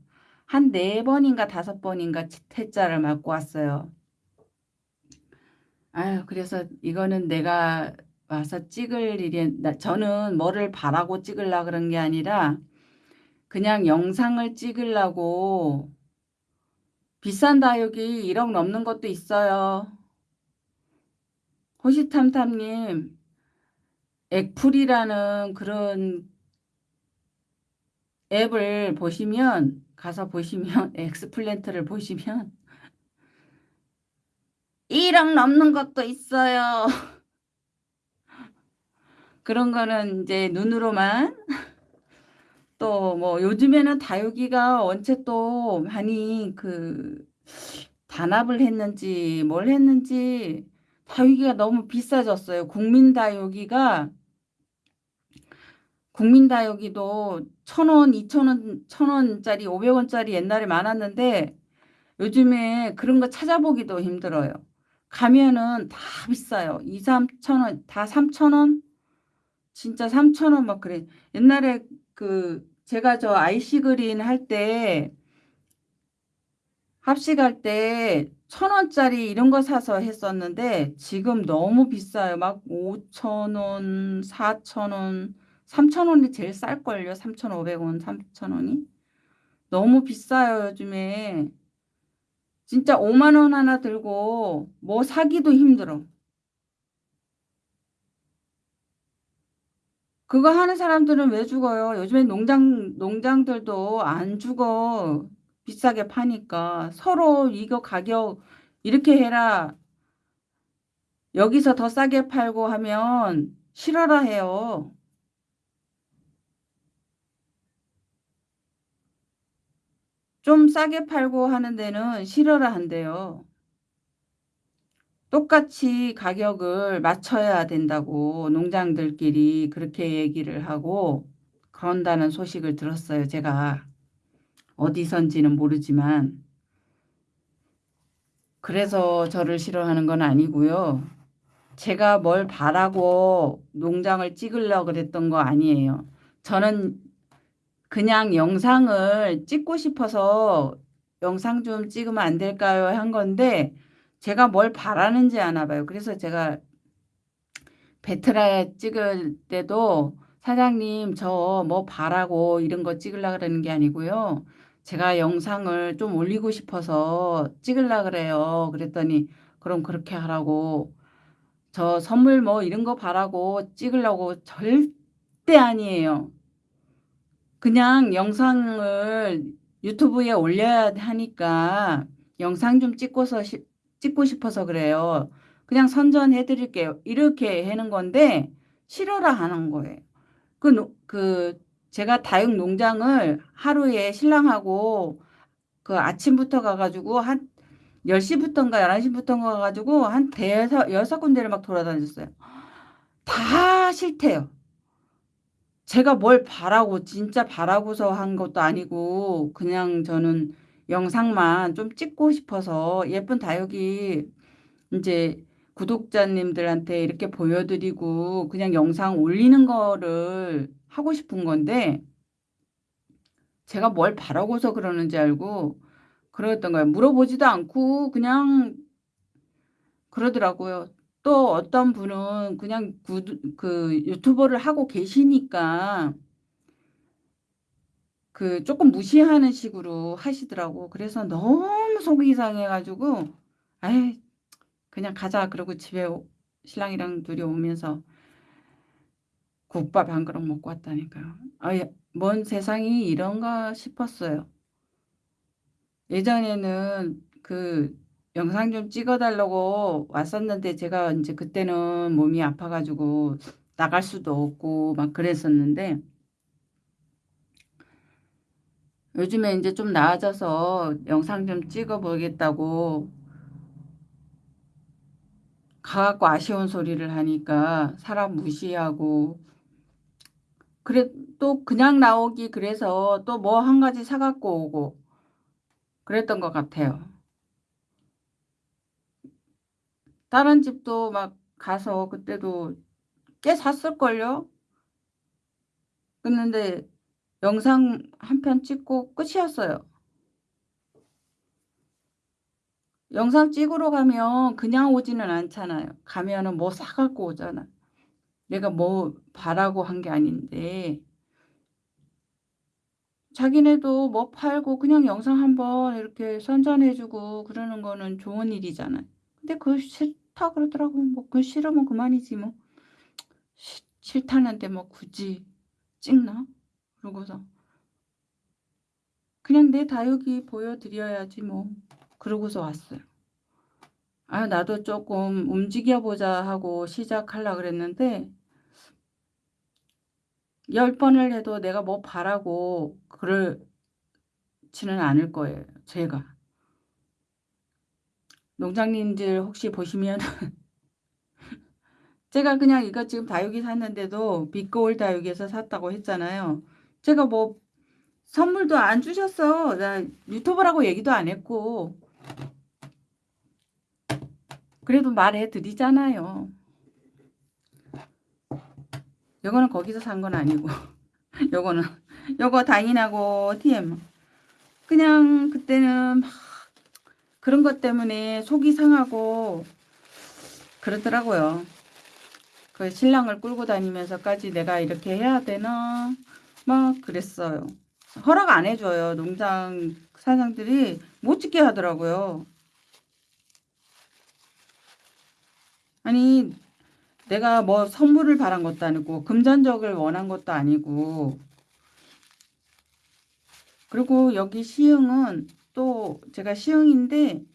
S1: 한 네 번인가 다섯 번인가 태자를 맞고 왔어요. 아유 그래서 이거는 내가 와서 찍을 일이 저는 뭐를 바라고 찍으려 그런 게 아니라 그냥 영상을 찍으려고 비싼 다육이 1억 넘는 것도 있어요. 호시탐탐님 액풀이라는 그런 앱을 보시면 가서 보시면 엑스플랜트를 보시면 1억 넘는 것도 있어요. 그런 거는 이제 눈으로만 또 뭐 요즘에는 다육이가 원체 또 많이 그 단합을 했는지 뭘 했는지 다육이가 너무 비싸졌어요. 국민 다육이가 국민 다육이도 1,000원, 2,000원, 1,000원짜리, 500원짜리 옛날에 많았는데 요즘에 그런 거 찾아보기도 힘들어요. 가면은 다 비싸요. 2, 3,000원, 다 3,000원? 진짜 3,000원 막 그래. 옛날에 그 제가 저 아이시 그린 할 때 합식할 때 1,000원짜리 이런 거 사서 했었는데 지금 너무 비싸요. 막 5,000원, 4,000원, 3,000원이 제일 쌀걸요. 3,500원, 3,000원이. 너무 비싸요, 요즘에. 진짜 5만 원 하나 들고 뭐 사기도 힘들어. 그거 하는 사람들은 왜 죽어요? 요즘에 농장, 농장들도 안 죽어. 비싸게 파니까. 서로 이거 가격 이렇게 해라. 여기서 더 싸게 팔고 하면 싫어라 해요. 좀 싸게 팔고 하는 데는 싫어라 한대요. 똑같이 가격을 맞춰야 된다고 농장들끼리 그렇게 얘기를 하고 그런다는 소식을 들었어요. 제가 어디선지는 모르지만 그래서 저를 싫어하는 건 아니고요. 제가 뭘 바라고 농장을 찍으려고 그랬던 거 아니에요. 저는 그냥 영상을 찍고 싶어서 영상 좀 찍으면 안 될까요? 한 건데 제가 뭘 바라는지 아나 봐요. 그래서 제가 베트라 찍을 때도 사장님 저 뭐 바라고 이런 거 찍으려 그러는 게 아니고요. 제가 영상을 좀 올리고 싶어서 찍으려 그래요. 그랬더니 그럼 그렇게 하라고 저 선물 뭐 이런 거 바라고 찍으려고 절대 아니에요. 그냥 영상을 유튜브에 올려야 하니까 영상 좀 찍고서 시, 찍고 싶어서 그래요. 그냥 선전해 드릴게요. 이렇게 하는 건데 싫어라 하는 거예요. 그, 그 제가 다육 농장을 하루에 신랑하고 그 아침부터 가가지고 한 10시부터인가 11시부터인가 가가지고 한 대여섯 여섯 군데를 막 돌아다녔어요. 다 싫대요. 제가 뭘 바라고 진짜 바라고서 한 것도 아니고 그냥 저는 영상만 좀 찍고 싶어서 예쁜 다육이 이제 구독자님들한테 이렇게 보여드리고 그냥 영상 올리는 거를 하고 싶은 건데 제가 뭘 바라고서 그러는지 알고 그랬던 거예요. 물어보지도 않고 그냥 그러더라고요. 또 어떤 분은 그냥 구, 그 유튜버를 하고 계시니까 그 조금 무시하는 식으로 하시더라고. 그래서 너무 속이 상해가지고 아이 그냥 가자 그러고 집에 신랑이랑 둘이 오면서 국밥 한 그릇 먹고 왔다니까요. 아예 뭔 세상이 이런가 싶었어요. 예전에는 그 영상 좀 찍어달라고 왔었는데 제가 이제 그때는 몸이 아파가지고 나갈 수도 없고 막 그랬었는데 요즘에 이제 좀 나아져서 영상 좀 찍어 보겠다고 가갖고 아쉬운 소리를 하니까 사람 무시하고 그래 또 그냥 나오기 그래서 또 뭐 한 가지 사갖고 오고 그랬던 것 같아요. 다른 집도 막 가서 그때도 꽤 샀을걸요? 그랬는데 영상 한 편 찍고 끝이었어요. 영상 찍으러 가면 그냥 오지는 않잖아요. 가면은 뭐 사갖고 오잖아. 내가 뭐 바라고 한 게 아닌데 자기네도 뭐 팔고 그냥 영상 한번 이렇게 선전해 주고 그러는 거는 좋은 일이잖아요. 근데 그거 싫다 그러더라고. 뭐그 싫으면 그만이지 뭐. 싫 싫다는데 뭐 굳이 찍나? 그러고서 그냥 내 다육이 보여 드려야지 뭐. 그러고서 왔어요. 아 나도 쪼끔 움직여 보자 하고 시작하려 그랬는데 10번을 해도 내가 뭐 바라고 그렇지는 않을 거예요 제가. 농장님들 혹시 보시면 제가 그냥 이거 지금 다육이 샀는데도 빛거울 다육이에서 샀다고 했잖아요. 제가 뭐 선물도 안 주셨어. 나 유튜버라고 얘기도 안 했고. 그래도 말해 드리잖아요. 요거는 거기서 산 건 아니고 요거는 요거 다인하고 TM 그냥 그때는 막 그런 것 때문에 속이 상하고 그러더라고요. 그 신랑을 끌고 다니면서까지 내가 이렇게 해야 되나 막 그랬어요. 허락 안 해줘요. 농장 사장들이 못 찍게 하더라고요. 아니 내가 뭐 선물을 바란 것도 아니고 금전적을 원한 것도 아니고 그리고 여기 시흥은 또 제가 시흥인데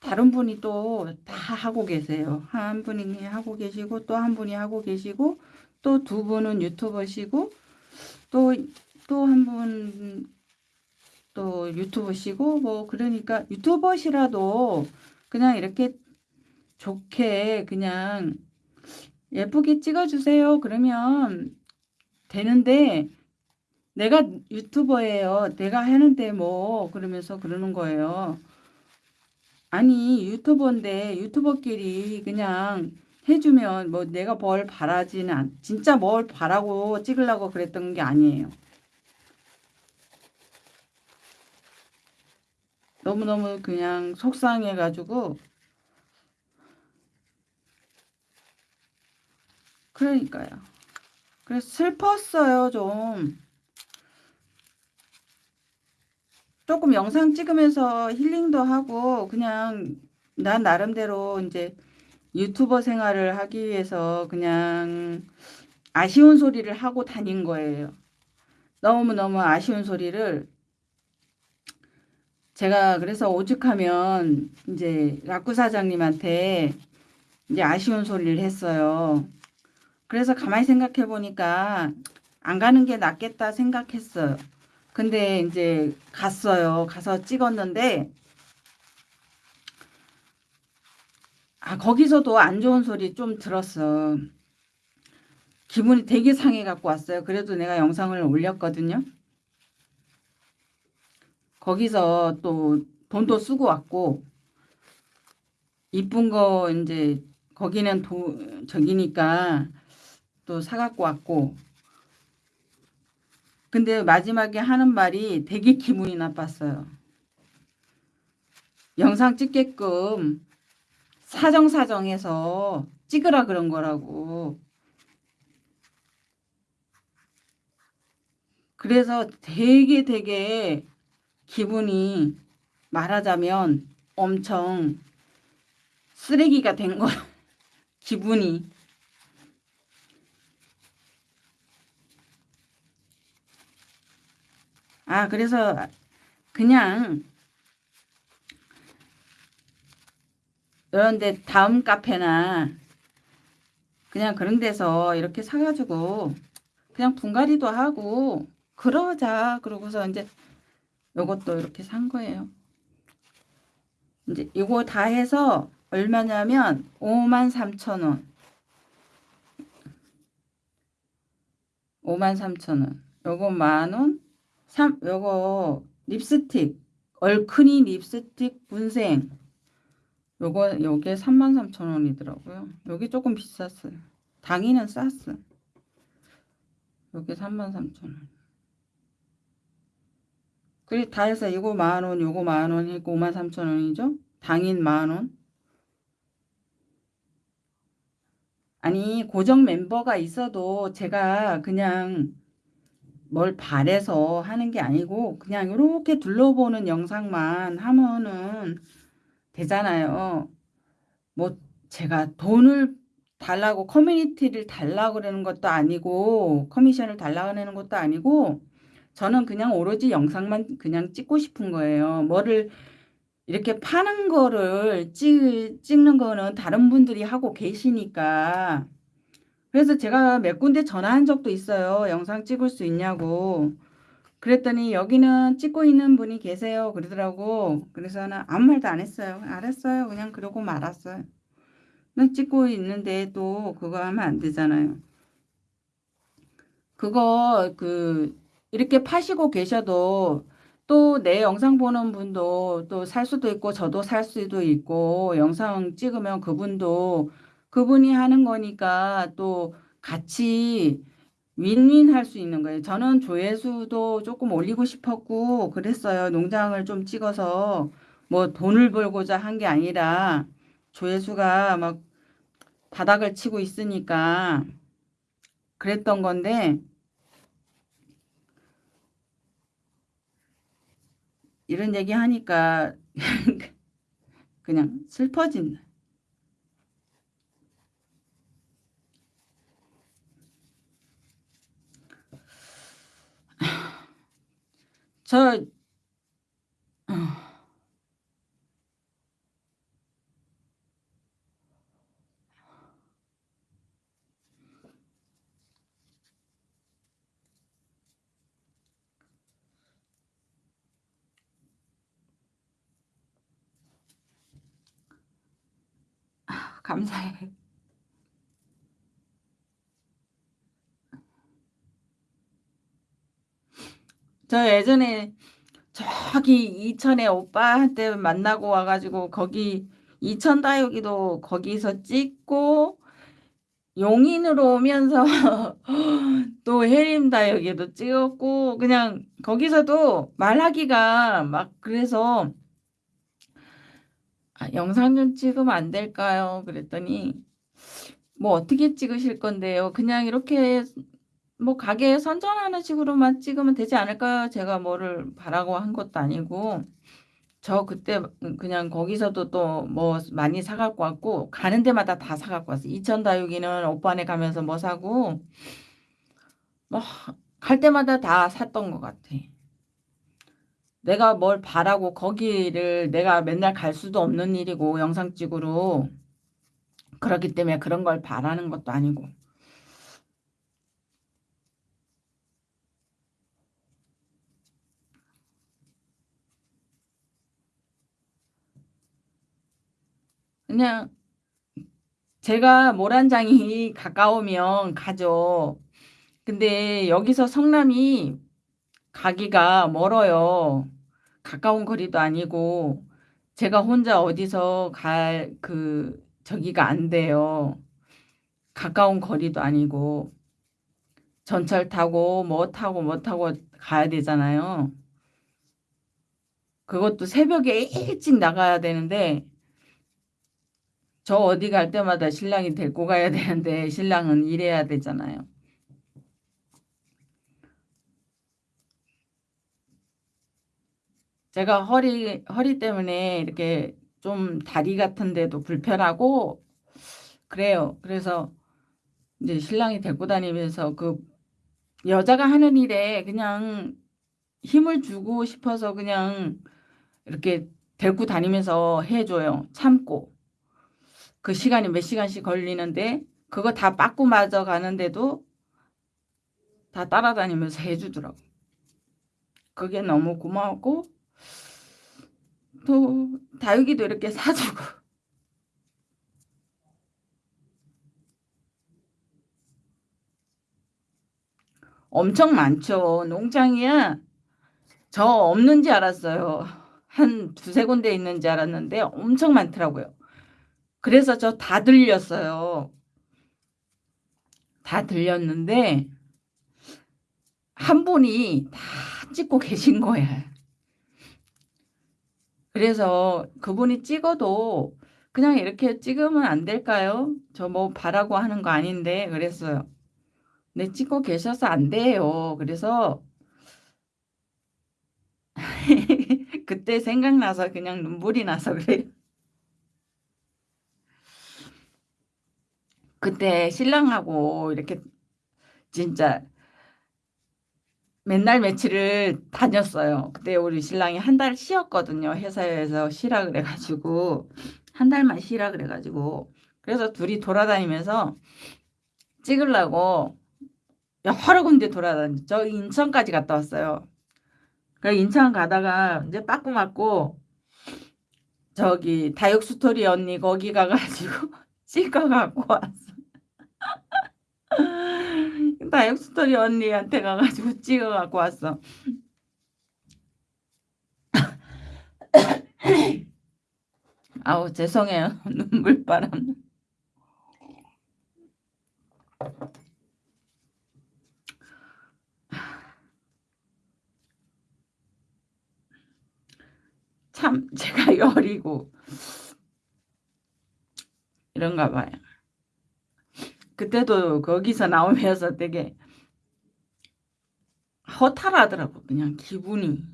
S1: 다른 분이 또 다 하고 계세요. 한 분이 하고 계시고 또 한 분이 하고 계시고 또 두 분은 유튜버시고 또 또 한 분 또 유튜버시고 뭐 그러니까 유튜버시라도 그냥 이렇게 좋게 그냥 예쁘게 찍어주세요. 그러면 되는데 내가 유튜버예요. 내가 하는데 뭐 그러면서 그러는 거예요. 아니 유튜버인데 유튜버끼리 그냥 해주면 뭐 내가 뭘 바라지는 않, 진짜 뭘 바라고 찍으려고 그랬던 게 아니에요. 너무너무 그냥 속상해가지고 그러니까요. 그래서 슬펐어요, 좀. 조금 영상 찍으면서 힐링도 하고 그냥 난 나름대로 이제 유튜버 생활을 하기 위해서 그냥 아쉬운 소리를 하고 다닌 거예요. 너무너무 아쉬운 소리를 제가 그래서 오죽하면 이제 라쿠 사장님한테 이제 아쉬운 소리를 했어요. 그래서 가만히 생각해 보니까 안 가는 게 낫겠다 생각했어요. 근데 이제 갔어요. 가서 찍었는데 아 거기서도 안 좋은 소리 좀 들었어. 기분이 되게 상해 갖고 왔어요. 그래도 내가 영상을 올렸거든요. 거기서 또 돈도 쓰고 왔고 이쁜 거 이제 거기는 도, 저기니까 또 사갖고 왔고 근데 마지막에 하는 말이 되게 기분이 나빴어요. 영상 찍게끔 사정사정해서 찍으라 그런 거라고. 그래서 되게 되게 기분이 말하자면 엄청 쓰레기가 된 거야. 기분이. 아 그래서 그냥 이런데 다음 카페나 그냥 그런 데서 이렇게 사가지고 그냥 분갈이도 하고 그러자. 그러고서 이제 요것도 이렇게 산 거예요. 이제 이거 다 해서 얼마냐면 53,000원. 53,000원. 요거 만원 3 요거 립스틱 얼큰이 립스틱 분생 요거 요게 33,000원이더라고요. 요게 조금 비쌌어요. 당이는 쌌어. 요게 33,000원. 그리 다 해서 이거 만원, 요거 만원, 이거 53,000원이죠? 당인 만원. 아니 고정 멤버가 있어도 제가 그냥 뭘 바래서 하는 게 아니고 그냥 이렇게 둘러보는 영상만 하면은 되잖아요. 뭐 제가 돈을 달라고 커뮤니티를 달라고 그러는 것도 아니고 커미션을 달라고 하는 것도 아니고 저는 그냥 오로지 영상만 그냥 찍고 싶은 거예요. 뭐를 이렇게 파는 거를 찍, 찍는 거는 다른 분들이 하고 계시니까 그래서 제가 몇 군데 전화한 적도 있어요. 영상 찍을 수 있냐고. 그랬더니 여기는 찍고 있는 분이 계세요. 그러더라고. 그래서 는 아무 말도 안 했어요. 알았어요. 그냥 그러고 말았어요. 난 찍고 있는데 또 그거 하면 안 되잖아요. 그거 그 이렇게 파시고 계셔도 또 내 영상 보는 분도 또 살 수도 있고 저도 살 수도 있고 영상 찍으면 그분도 그분이 하는 거니까 또 같이 윈윈 할 수 있는 거예요. 저는 조회수도 조금 올리고 싶었고 그랬어요. 농장을 좀 찍어서 뭐 돈을 벌고자 한 게 아니라 조회수가 막 바닥을 치고 있으니까 그랬던 건데 이런 얘기 하니까 그냥 슬퍼진다. 저 감사해. 저 예전에 저기 이천에 오빠한테 만나고 와가지고 거기 이천 다육이도 거기서 찍고 용인으로 오면서 또 해림 다육이도 찍었고 그냥 거기서도 말하기가 막 그래서 아, 영상 좀 찍으면 안 될까요? 그랬더니 뭐 어떻게 찍으실 건데요? 그냥 이렇게 뭐 가게 선전하는 식으로만 찍으면 되지 않을까요? 제가 뭐를 바라고 한 것도 아니고 저 그때 그냥 거기서도 또 뭐 많이 사갖고 왔고 가는 데마다 다 사갖고 왔어요. 이천 다육이는 오빠네 가면서 뭐 사고 뭐 갈 때마다 다 샀던 것 같아. 내가 뭘 바라고 거기를 내가 맨날 갈 수도 없는 일이고 영상 찍으러 그렇기 때문에 그런 걸 바라는 것도 아니고 그냥 제가 모란장이 가까우면 가죠. 근데 여기서 성남이 가기가 멀어요. 가까운 거리도 아니고 제가 혼자 어디서 갈 그 저기가 안 돼요. 가까운 거리도 아니고 전철 타고 뭐 타고 뭐 타고 가야 되잖아요. 그것도 새벽에 일찍 나가야 되는데 저 어디 갈 때마다 신랑이 데리고 가야 되는데 신랑은 일해야 되잖아요. 제가 허리 허리 때문에 이렇게 좀 다리 같은 데도 불편하고 그래요. 그래서 이제 신랑이 데리고 다니면서 그 여자가 하는 일에 그냥 힘을 주고 싶어서 그냥 이렇게 데리고 다니면서 해줘요. 참고. 그 시간이 몇 시간씩 걸리는데 그거 다 빠꾸 맞아 가는데도 다 따라다니면서 해주더라고. 그게 너무 고마웠고 또 다육이도 이렇게 사주고 엄청 많죠. 농장이야. 저 없는지 알았어요. 한 두세 군데 있는지 알았는데 엄청 많더라고요. 그래서 저 다 들렸어요. 다 들렸는데 한 분이 다 찍고 계신 거야. 그래서 그분이 찍어도 그냥 이렇게 찍으면 안 될까요? 저 뭐 바라고 하는 거 아닌데 그랬어요. 네 찍고 계셔서 안 돼요. 그래서 그때 생각나서 그냥 눈물이 나서 그래요. 그때 신랑하고 이렇게 진짜 맨날 며칠을 다녔어요. 그때 우리 신랑이 한 달 쉬었거든요. 회사에서 쉬라 그래 가지고 한 달만 쉬라 그래 가지고 그래서 둘이 돌아다니면서 찍으려고 여러 군데 돌아다녔죠. 인천까지 갔다 왔어요. 그 인천 가다가 이제 빠꾸 맞고 저기 다육스토리 언니 거기 가 가지고 찍어 갖고 왔어. 다육스토리 언니한테 가 가지고 찍어 갖고 왔어. 아우 죄송해요. 눈물바람. 참 제가 여리고 이런가 봐요. 그때도 거기서 나오면서 되게 허탈하더라고 그냥 기분이.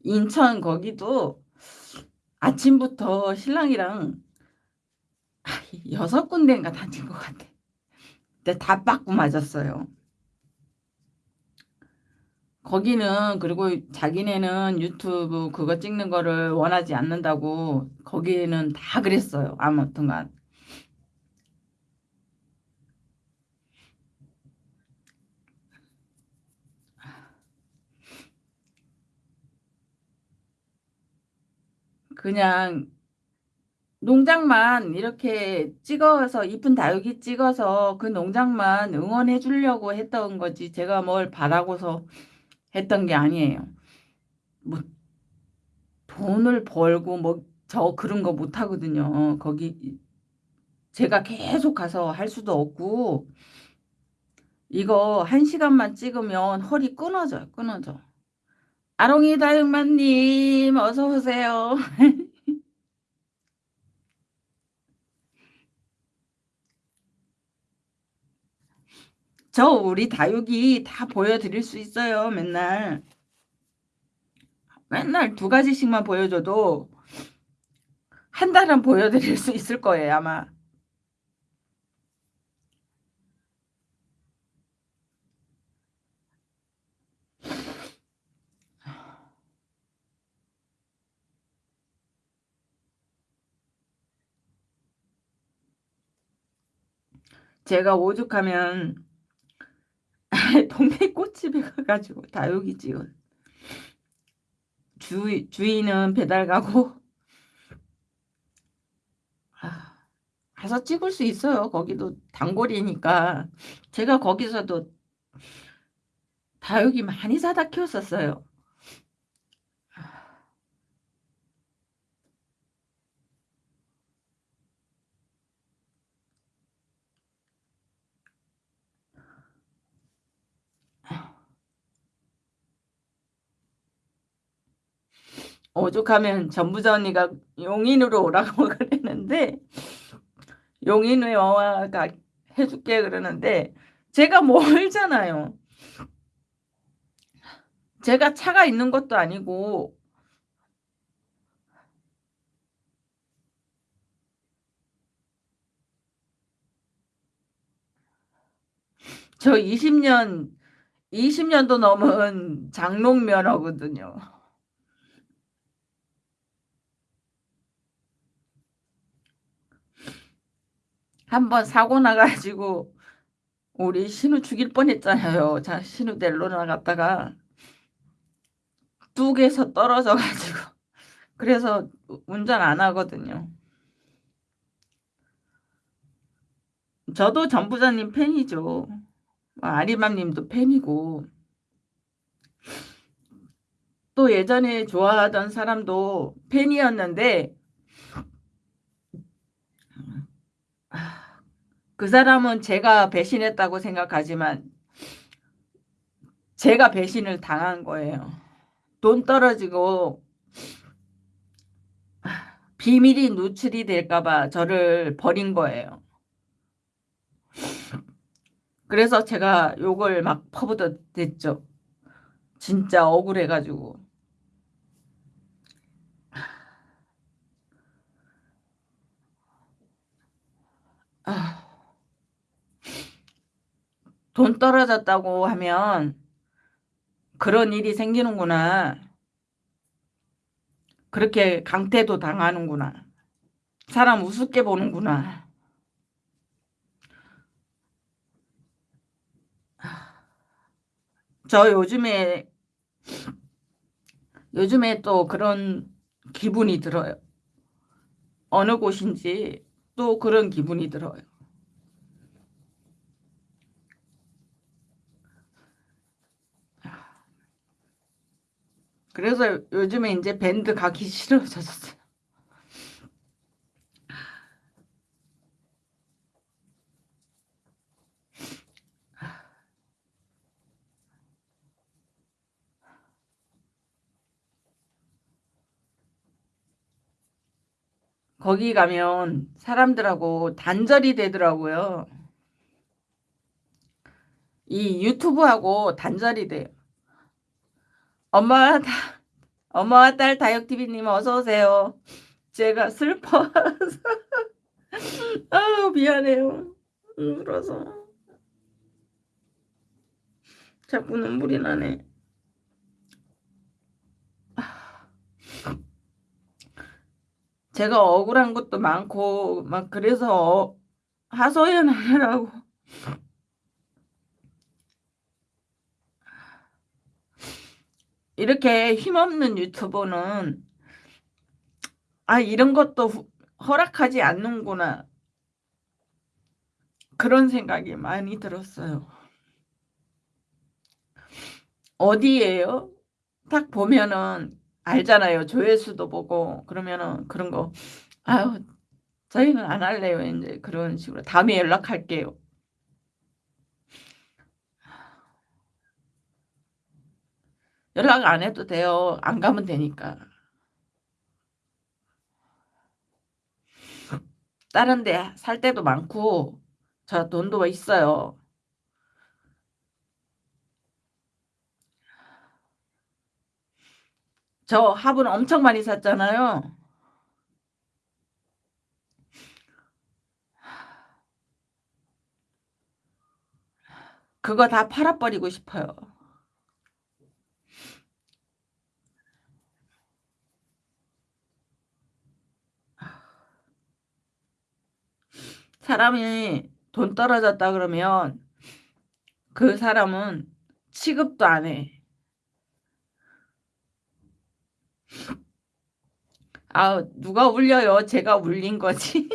S1: 인천 거기도 아침부터 신랑이랑 6 군데인가 다닌 것 같아. 근데 다 빠꾸 맞았어요. 거기는 그리고 자기네는 유튜브 그거 찍는 거를 원하지 않는다고 거기는 다 그랬어요. 아무튼간. 그냥 농장만 이렇게 찍어서 이쁜 다육이 찍어서 그 농장만 응원해 주려고 했던 거지 제가 뭘 바라고서 했던 게 아니에요. 뭐 돈을 벌고 뭐 저 그런 거 못 하거든요. 거기 제가 계속 가서 할 수도 없고 이거 1 시간만 찍으면 허리 끊어져요, 끊어져. 아롱이 다육맘님 어서 오세요. 저 우리 다육이 다 보여드릴 수 있어요 맨날. 맨날 두 가지씩만 보여줘도 한 달은 보여드릴 수 있을 거예요 아마. 제가 오죽하면 동네 꽃집에 가 가지고 다육이 찍은 주이 주인은 배달 가고 아 가서 찍을 수 있어요. 거기도 단골이니까. 제가 거기서도 다육이 많이 사다 키웠었어요. 오죽하면 전부자 언니가 용인으로 오라고 그랬는데 용인에 와가해 줄게 그러는데 제가 멀잖아요. 제가 차가 있는 것도 아니고 저 20년 20 년도 넘은 장롱 면허거든요. 한번 사고 나 가지고 우리 신우 죽일 뻔했잖아요. 자 신우 데리러 나갔다가 뚝에서 떨어져 가지고 그래서 우 운전 안 하거든요. 저도 전부자님 팬이죠. 아리맘 님도 팬이고. 또 예전에 좋아하던 사람도 팬이었는데 그 사람은 제가 배신했다고 생각하지만 제가 배신을 당한 거예요. 돈 떨어지고 비밀이 누출이 될까 봐 저를 버린 거예요. 그래서 제가 욕을 막 퍼붓어댔죠. 진짜 억울해가지고. 아, 돈 떨어졌다고 하면 그런 일이 생기는구나. 그렇게 강태도 당하는구나. 사람 우습게 보는구나. 저 요즘에 요즘에 또 그런 기분이 들어요. 어느 곳인지 또 그런 기분이 들어요. 그래서 요즘에 이제 밴드 가기 싫어졌어요. 거기 가면 사람들하고 단절이 되더라고요. 이 유튜브하고 단절이 돼요. 엄마, 다, 엄마와 딸 다육TV님 어서오세요. 제가 슬퍼서. 아유, 미안해요. 울어서. 자꾸 눈물이 나네. 제가 억울한 것도 많고 막 그래서 하소연하느라고 이렇게 힘없는 유튜버는 아 이런 것도 후, 허락하지 않는구나 그런 생각이 많이 들었어요. 어디에요? 딱 보면은 알잖아요. 조회수도 보고 그러면은 그런 거 아유 저희는 안 할래요. 이제 그런 식으로 다음에 연락할게요. 연락 안 해도 돼요. 안 가면 되니까. 다른 데 살 때도 많고 저 돈도 있어요. 저 화분 엄청 많이 샀잖아요. 그거 다 팔아버리고 싶어요. 사람이 돈 떨어졌다 그러면 그 사람은 취급도 안 해. 아, 누가 울려요? 제가 울린 거지.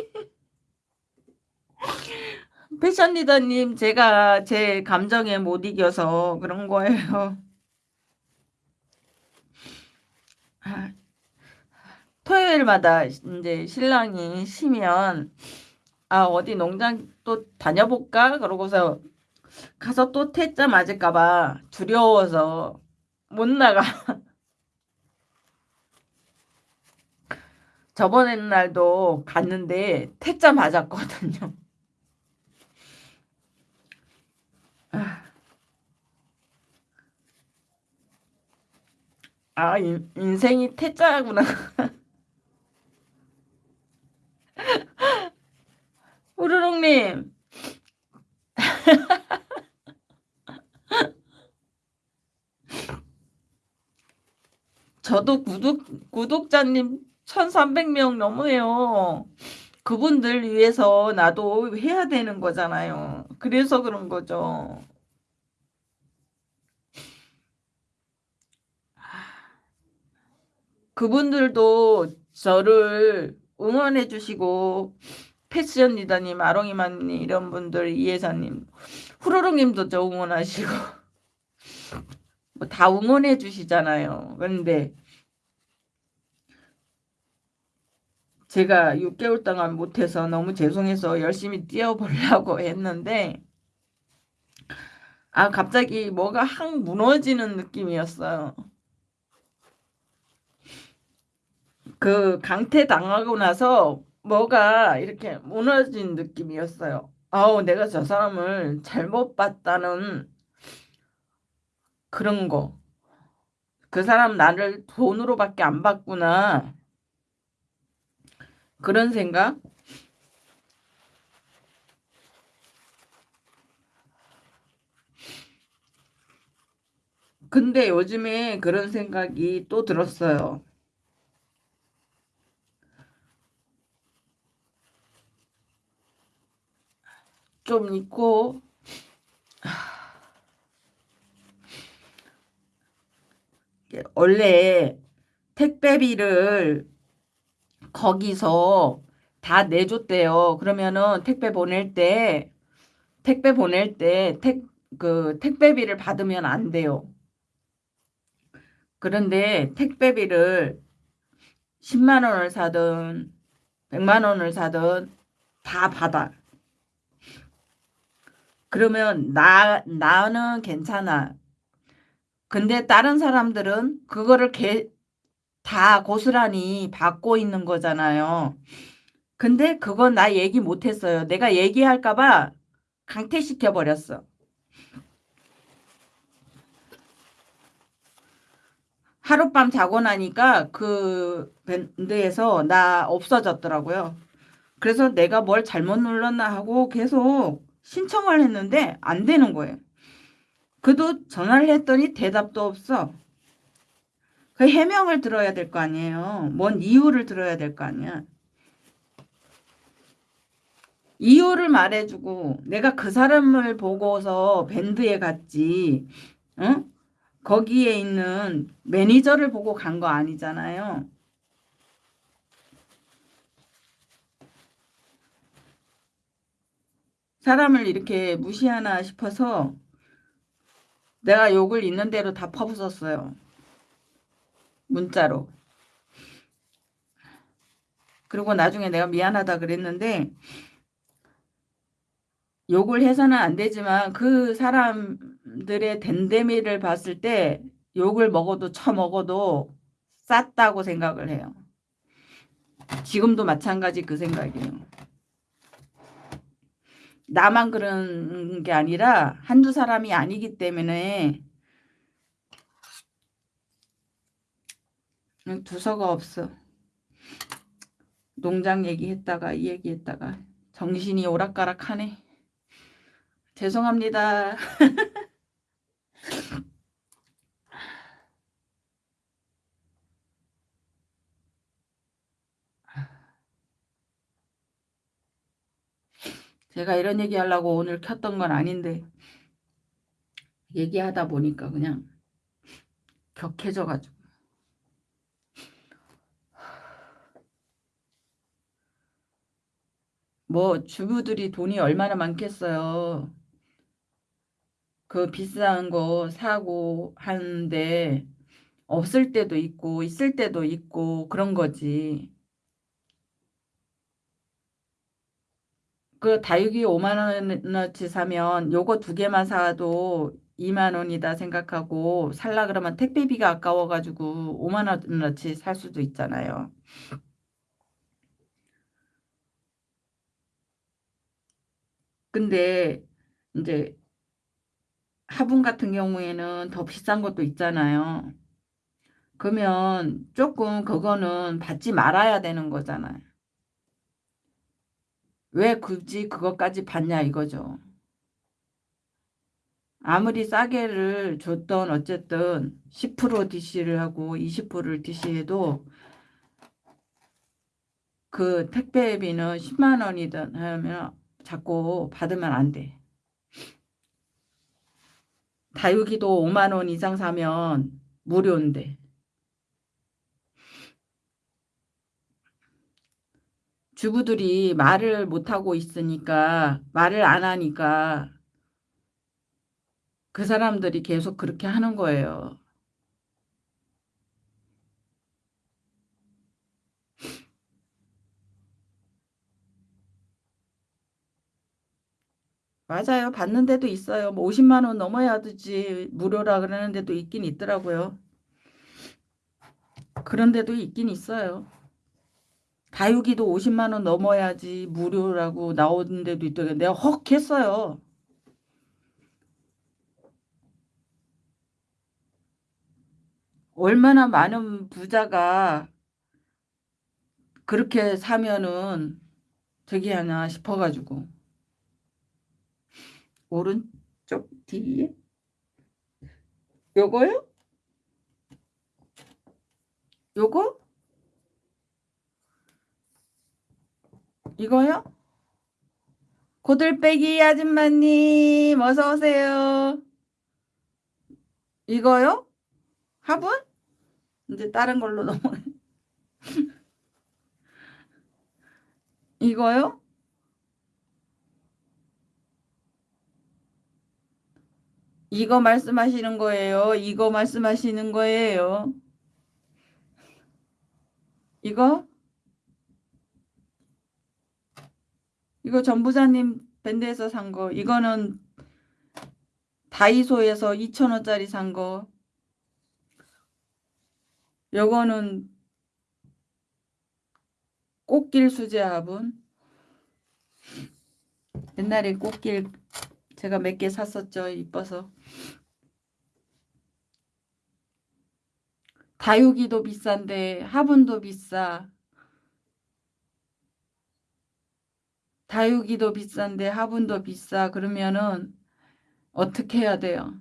S1: 패션 리더님, 제가 제 감정에 못 이겨서 그런 거예요. 아, 토요일마다 이제 신랑이 쉬면 아 어디 농장 또 다녀볼까 그러고서 가서 또 퇴짜 맞을까봐 두려워서 못 나가. 저번에 날도 갔는데 퇴짜 맞았거든요. 아, 인, 인생이 퇴짜구나. 우르릉님. 저도 구독, 구독자님 1300명 넘어요. 그분들 위해서 나도 해야 되는 거잖아요. 그래서 그런 거죠. 그분들도 저를 응원해 주시고 패션 리더님, 아롱이만님 이런 분들 이해사님, 후루룩님도 저 응원하시고 뭐 다 응원해 주시잖아요. 그런데 제가 6개월 동안 못해서 너무 죄송해서 열심히 뛰어보려고 했는데 아 갑자기 뭐가 확 무너지는 느낌이었어요. 그 강퇴 당하고 나서 뭐가 이렇게 무너진 느낌이었어요. 아우 내가 저 사람을 잘못 봤다는 그런 거. 그 사람 나를 돈으로밖에 안 봤구나. 그런 생각? 근데 요즘에 그런 생각이 또 들었어요. 좀 있고 원래 택배비를 거기서 다 내줬대요. 그러면은 택배 보낼 때 택배 보낼 때 택 그 택배비를 받으면 안 돼요. 그런데 택배비를 10만 원을 사든 100만 원을 사든 다 받아. 그러면 나 나는 괜찮아. 근데 다른 사람들은 그거를 개, 다 고스란히 받고 있는 거잖아요. 근데 그건 나 얘기 못했어요. 내가 얘기할까 봐 강퇴시켜 버렸어. 하룻밤 자고 나니까 그 밴드에서 나 없어졌더라고요. 그래서 내가 뭘 잘못 눌렀나 하고 계속 신청을 했는데 안 되는 거예요. 그도 전화를 했더니 대답도 없어. 그 해명을 들어야 될 거 아니에요. 뭔 이유를 들어야 될 거 아니야. 이유를 말해주고 내가 그 사람을 보고서 밴드에 갔지. 응? 거기에 있는 매니저를 보고 간 거 아니잖아요. 사람을 이렇게 무시하나 싶어서 내가 욕을 있는 대로 다 퍼붓었어요. 문자로. 그리고 나중에 내가 미안하다 그랬는데 욕을 해서는 안 되지만 그 사람들의 댄데미를 봤을 때 욕을 먹어도 처먹어도 쌌다고 생각을 해요. 지금도 마찬가지 그 생각이에요. 나만 그런 게 아니라 한두 사람이 아니기 때문에 두서가 없어. 농장 얘기했다가 이 얘기했다가 정신이 오락가락하네. 죄송합니다. 제가 이런 얘기 하려고 오늘 켰던 건 아닌데 얘기하다 보니까 그냥 격해져가지고 뭐 주부들이 돈이 얼마나 많겠어요. 그 비싼 거 사고 하는데 없을 때도 있고 있을 때도 있고 그런 거지. 그 다육이 5만 원어치 사면 요거 두 개만 사도 2만 원이다 생각하고 살라 그러면 택배비가 아까워가지고 5만 원어치 살 수도 있잖아요. 근데 이제 화분 같은 경우에는 더 비싼 것도 있잖아요. 그러면 조금 그거는 받지 말아야 되는 거잖아요. 왜 굳이 그것까지 받냐 이거죠. 아무리 싸게를 줬던 어쨌든 10% DC를 하고 20%를 DC해도 그 택배비는 10만 원이든 하면 자꾸 받으면 안 돼. 다육이도 5만 원 이상 사면 무료인데. 주부들이 말을 못하고 있으니까 말을 안 하니까 그 사람들이 계속 그렇게 하는 거예요. 맞아요. 받는 데도 있어요. 뭐 50만 원 넘어야 되지 무료라 그러는 데도 있긴 있더라고요. 그런 데도 있긴 있어요. 다육이도 50만 원 넘어야지 무료라고 나오는 데도 있더라고요. 내가 헉 했어요. 얼마나 많은 부자가 그렇게 사면은 저기 하나 싶어가지고 오른쪽 뒤에 요거요? 요거? 이거요? 고들빼기 아줌마님 어서 오세요. 이거요? 화분? 이제 다른 걸로 넘어. 이거요? 이거 말씀하시는 거예요. 이거 말씀하시는 거예요. 이거? 이거 전부자님 밴드에서 산 거. 이거는 다이소에서 2,000원짜리 산 거. 요거는 꽃길 수제 화분. 옛날에 꽃길 제가 몇 개 샀었죠. 이뻐서. 다육이도 비싼데 화분도 비싸. 다육이도 비싼데 화분도 비싸. 그러면은 어떻게 해야 돼요?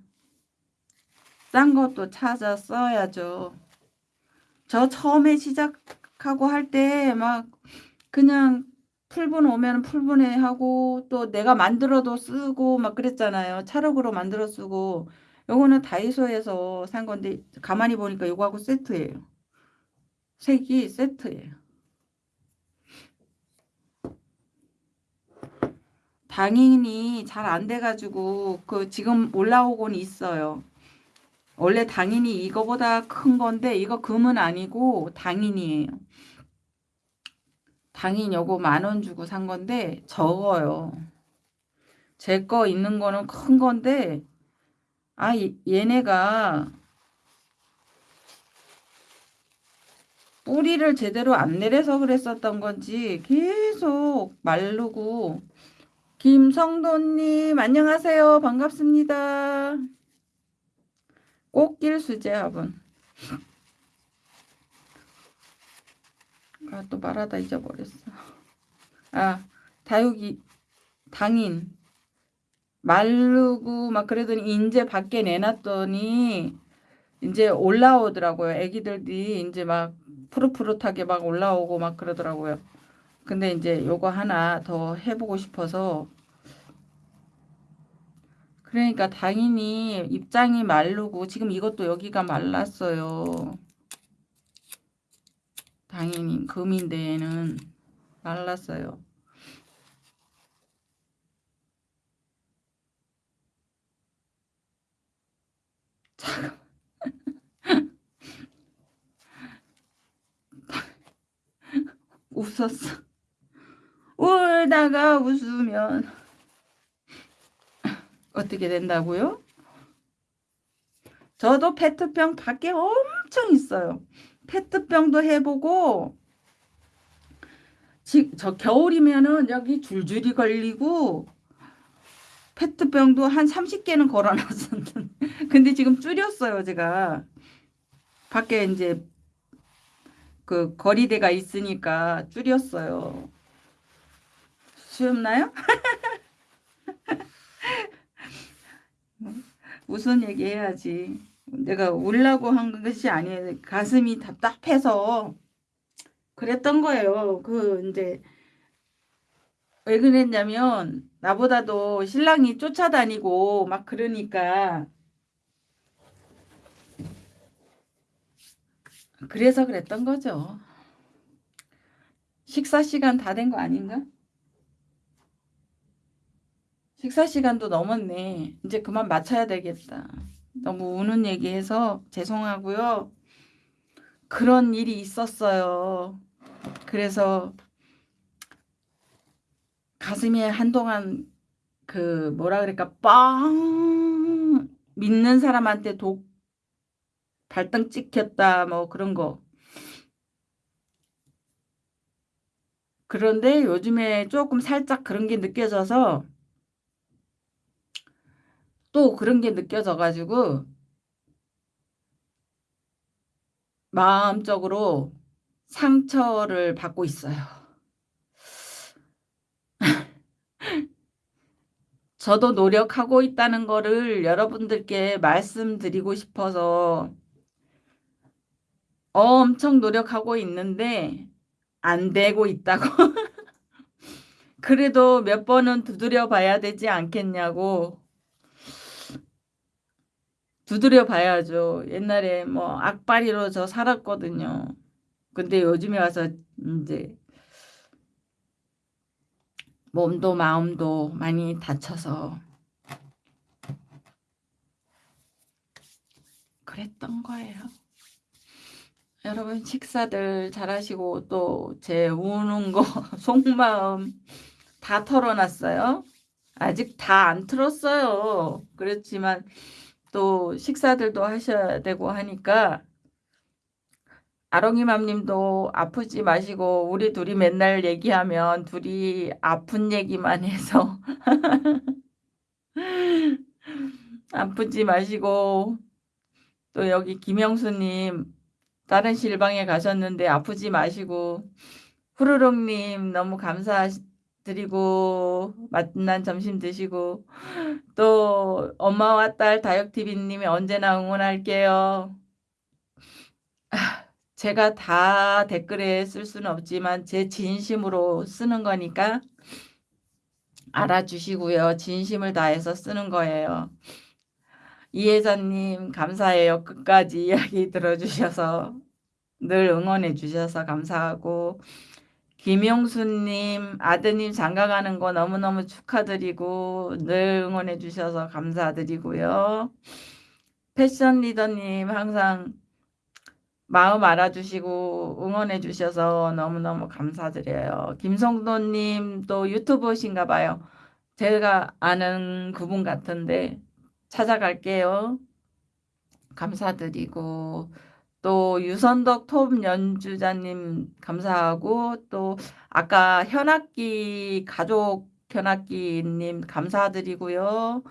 S1: 싼 것도 찾아 써야죠. 저 처음에 시작하고 할 때 막 그냥 풀분 오면 풀분에 하고 또 내가 만들어도 쓰고 막 그랬잖아요. 찰흙으로 만들어 쓰고 요거는 다이소에서 산 건데 가만히 보니까 요거하고 세트예요. 색이 세트예요. 당인이 잘 안 돼가지고 그 지금 올라오곤 있어요. 원래 당인이 이거보다 큰 건데 이거 금은 아니고 당인이에요. 당인 요거 만 원 주고 산 건데 적어요. 제 거 있는 거는 큰 건데 아 얘네가 뿌리를 제대로 안 내려서 그랬었던 건지 계속 마르고 김성도님 안녕하세요. 반갑습니다. 꽃길 수제화분. 아 또 말하다 잊어버렸어. 아 다육이 당인. 마르고 막 그러더니 이제 밖에 내놨더니 이제 올라오더라고요. 애기들이 이제 막 푸릇푸릇하게 막 올라오고 막 그러더라고요 근데 이제 요거 하나 더 해보고 싶어서 그러니까 당연히 입장이 마르고 지금 이것도 여기가 말랐어요. 당연히 금인데에는 말랐어요. 잠깐 웃었어. 울다가 웃으면 어떻게 된다고요? 저도 페트병 밖에 엄청 있어요. 페트병도 해보고 지, 저 겨울이면은 여기 줄줄이 걸리고 페트병도 한 30개는 걸어놨었는데 근데 지금 줄였어요 제가 밖에 이제 그 거리대가 있으니까 줄였어요 수염나요? 무슨 얘기 해야지. 내가 울라고 한 것이 아니에요. 가슴이 답답해서 그랬던 거예요. 그 이제 왜 그랬냐면 나보다도 신랑이 쫓아다니고 막 그러니까 그래서 그랬던 거죠. 식사 시간 다 된 거 아닌가? 식사 시간도 넘었네. 이제 그만 마쳐야 되겠다. 너무 우는 얘기해서 죄송하고요. 그런 일이 있었어요. 그래서 가슴에 한동안 그 뭐라 그럴까 빵 믿는 사람한테 독 발등 찍혔다 뭐 그런 거 그런데 요즘에 쪼끔 살짝 그런 게 느껴져서 또 그런 게 느껴져 가지고 마음적으로 상처를 받고 있어요. 저도 노력하고 있다는 거를 여러분들께 말씀드리고 싶어서 엄청 노력하고 있는데 안 되고 있다고. 그래도 몇 번은 두드려 봐야 되지 않겠냐고. 두드려 봐야죠. 옛날에 뭐 악바리로 저 살았거든요. 근데 요즘에 와서 인제 몸도 마음도 많이 다쳐서 그랬던 거예요. 여러분 식사들 잘하시고 또 제 우는 거 속마음 다 털어 놨어요. 아직 다 안 틀었어요. 그렇지만 또 식사들도 하셔야 되고 하니까 아롱이맘님도 아프지 마시고 우리 둘이 맨날 얘기하면 둘이 아픈 얘기만 해서 아프지 마시고 또 여기 김영수님 다른 실방에 가셨는데 아프지 마시고 후루룩님 너무 감사하시 드리고 맛난 점심 드시고 또 엄마와 딸 다육TV님이 언제나 응원할게요. 제가 다 댓글에 쓸 수는 없지만 제 진심으로 쓰는 거니까 알아주시고요. 진심을 다해서 쓰는 거예요. 이혜자님 감사해요. 끝까지 이야기 들어주셔서 늘 응원해 주셔서 감사하고 김용수님 아드님 장가가는 거 너무너무 축하드리고 늘 응원해 주셔서 감사드리고요. 패션 리더님 항상 마음 알아주시고 응원해 주셔서 너무너무 감사드려요. 김성도님 또 유튜버신가 봐요. 제가 아는 그분 같은데 찾아갈게요. 감사드리고 또 유선덕 톱 연주자님 감사하고 또 아까 현악기 가족 현악기님 감사드리고요.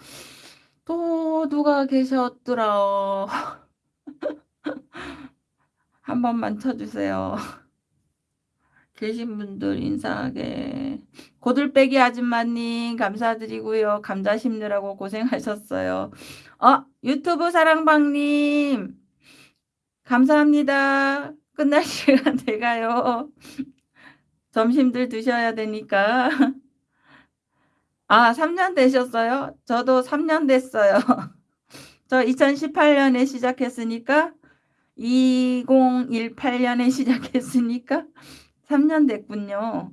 S1: 또 누가 계셨더라. 한 번만 쳐주세요. 계신 분들 인사하게. 고들빼기 아줌마님 감사드리고요. 감자 심느라고 고생하셨어요. 어 유튜브 사랑방님 감사합니다. 끝날 시간 돼가요. 점심들 드셔야 되니까. 아 3년 되셨어요? 저도 3년 됐어요. 저 2018년에 시작했으니까 2018년에 시작했으니까 3년 됐군요.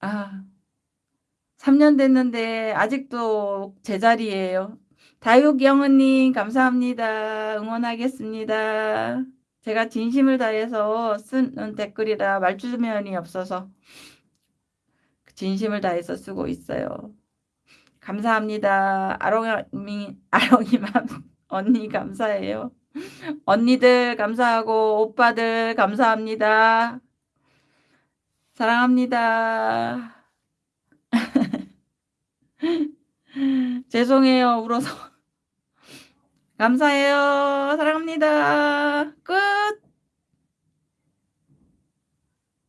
S1: 아 3년 됐는데 아직도 제자리예요. 다육영은님 감사합니다. 응원하겠습니다. 제가 진심을 다해서 쓰는 댓글이라 말주변이 없어서 진심을 다해서 쓰고 있어요. 감사합니다. 아롱이, 아롱이맘 언니 감사해요. 언니들 감사하고 오빠들 감사합니다. 사랑합니다. 죄송해요. 울어서. 감사해요. 사랑합니다. 끝.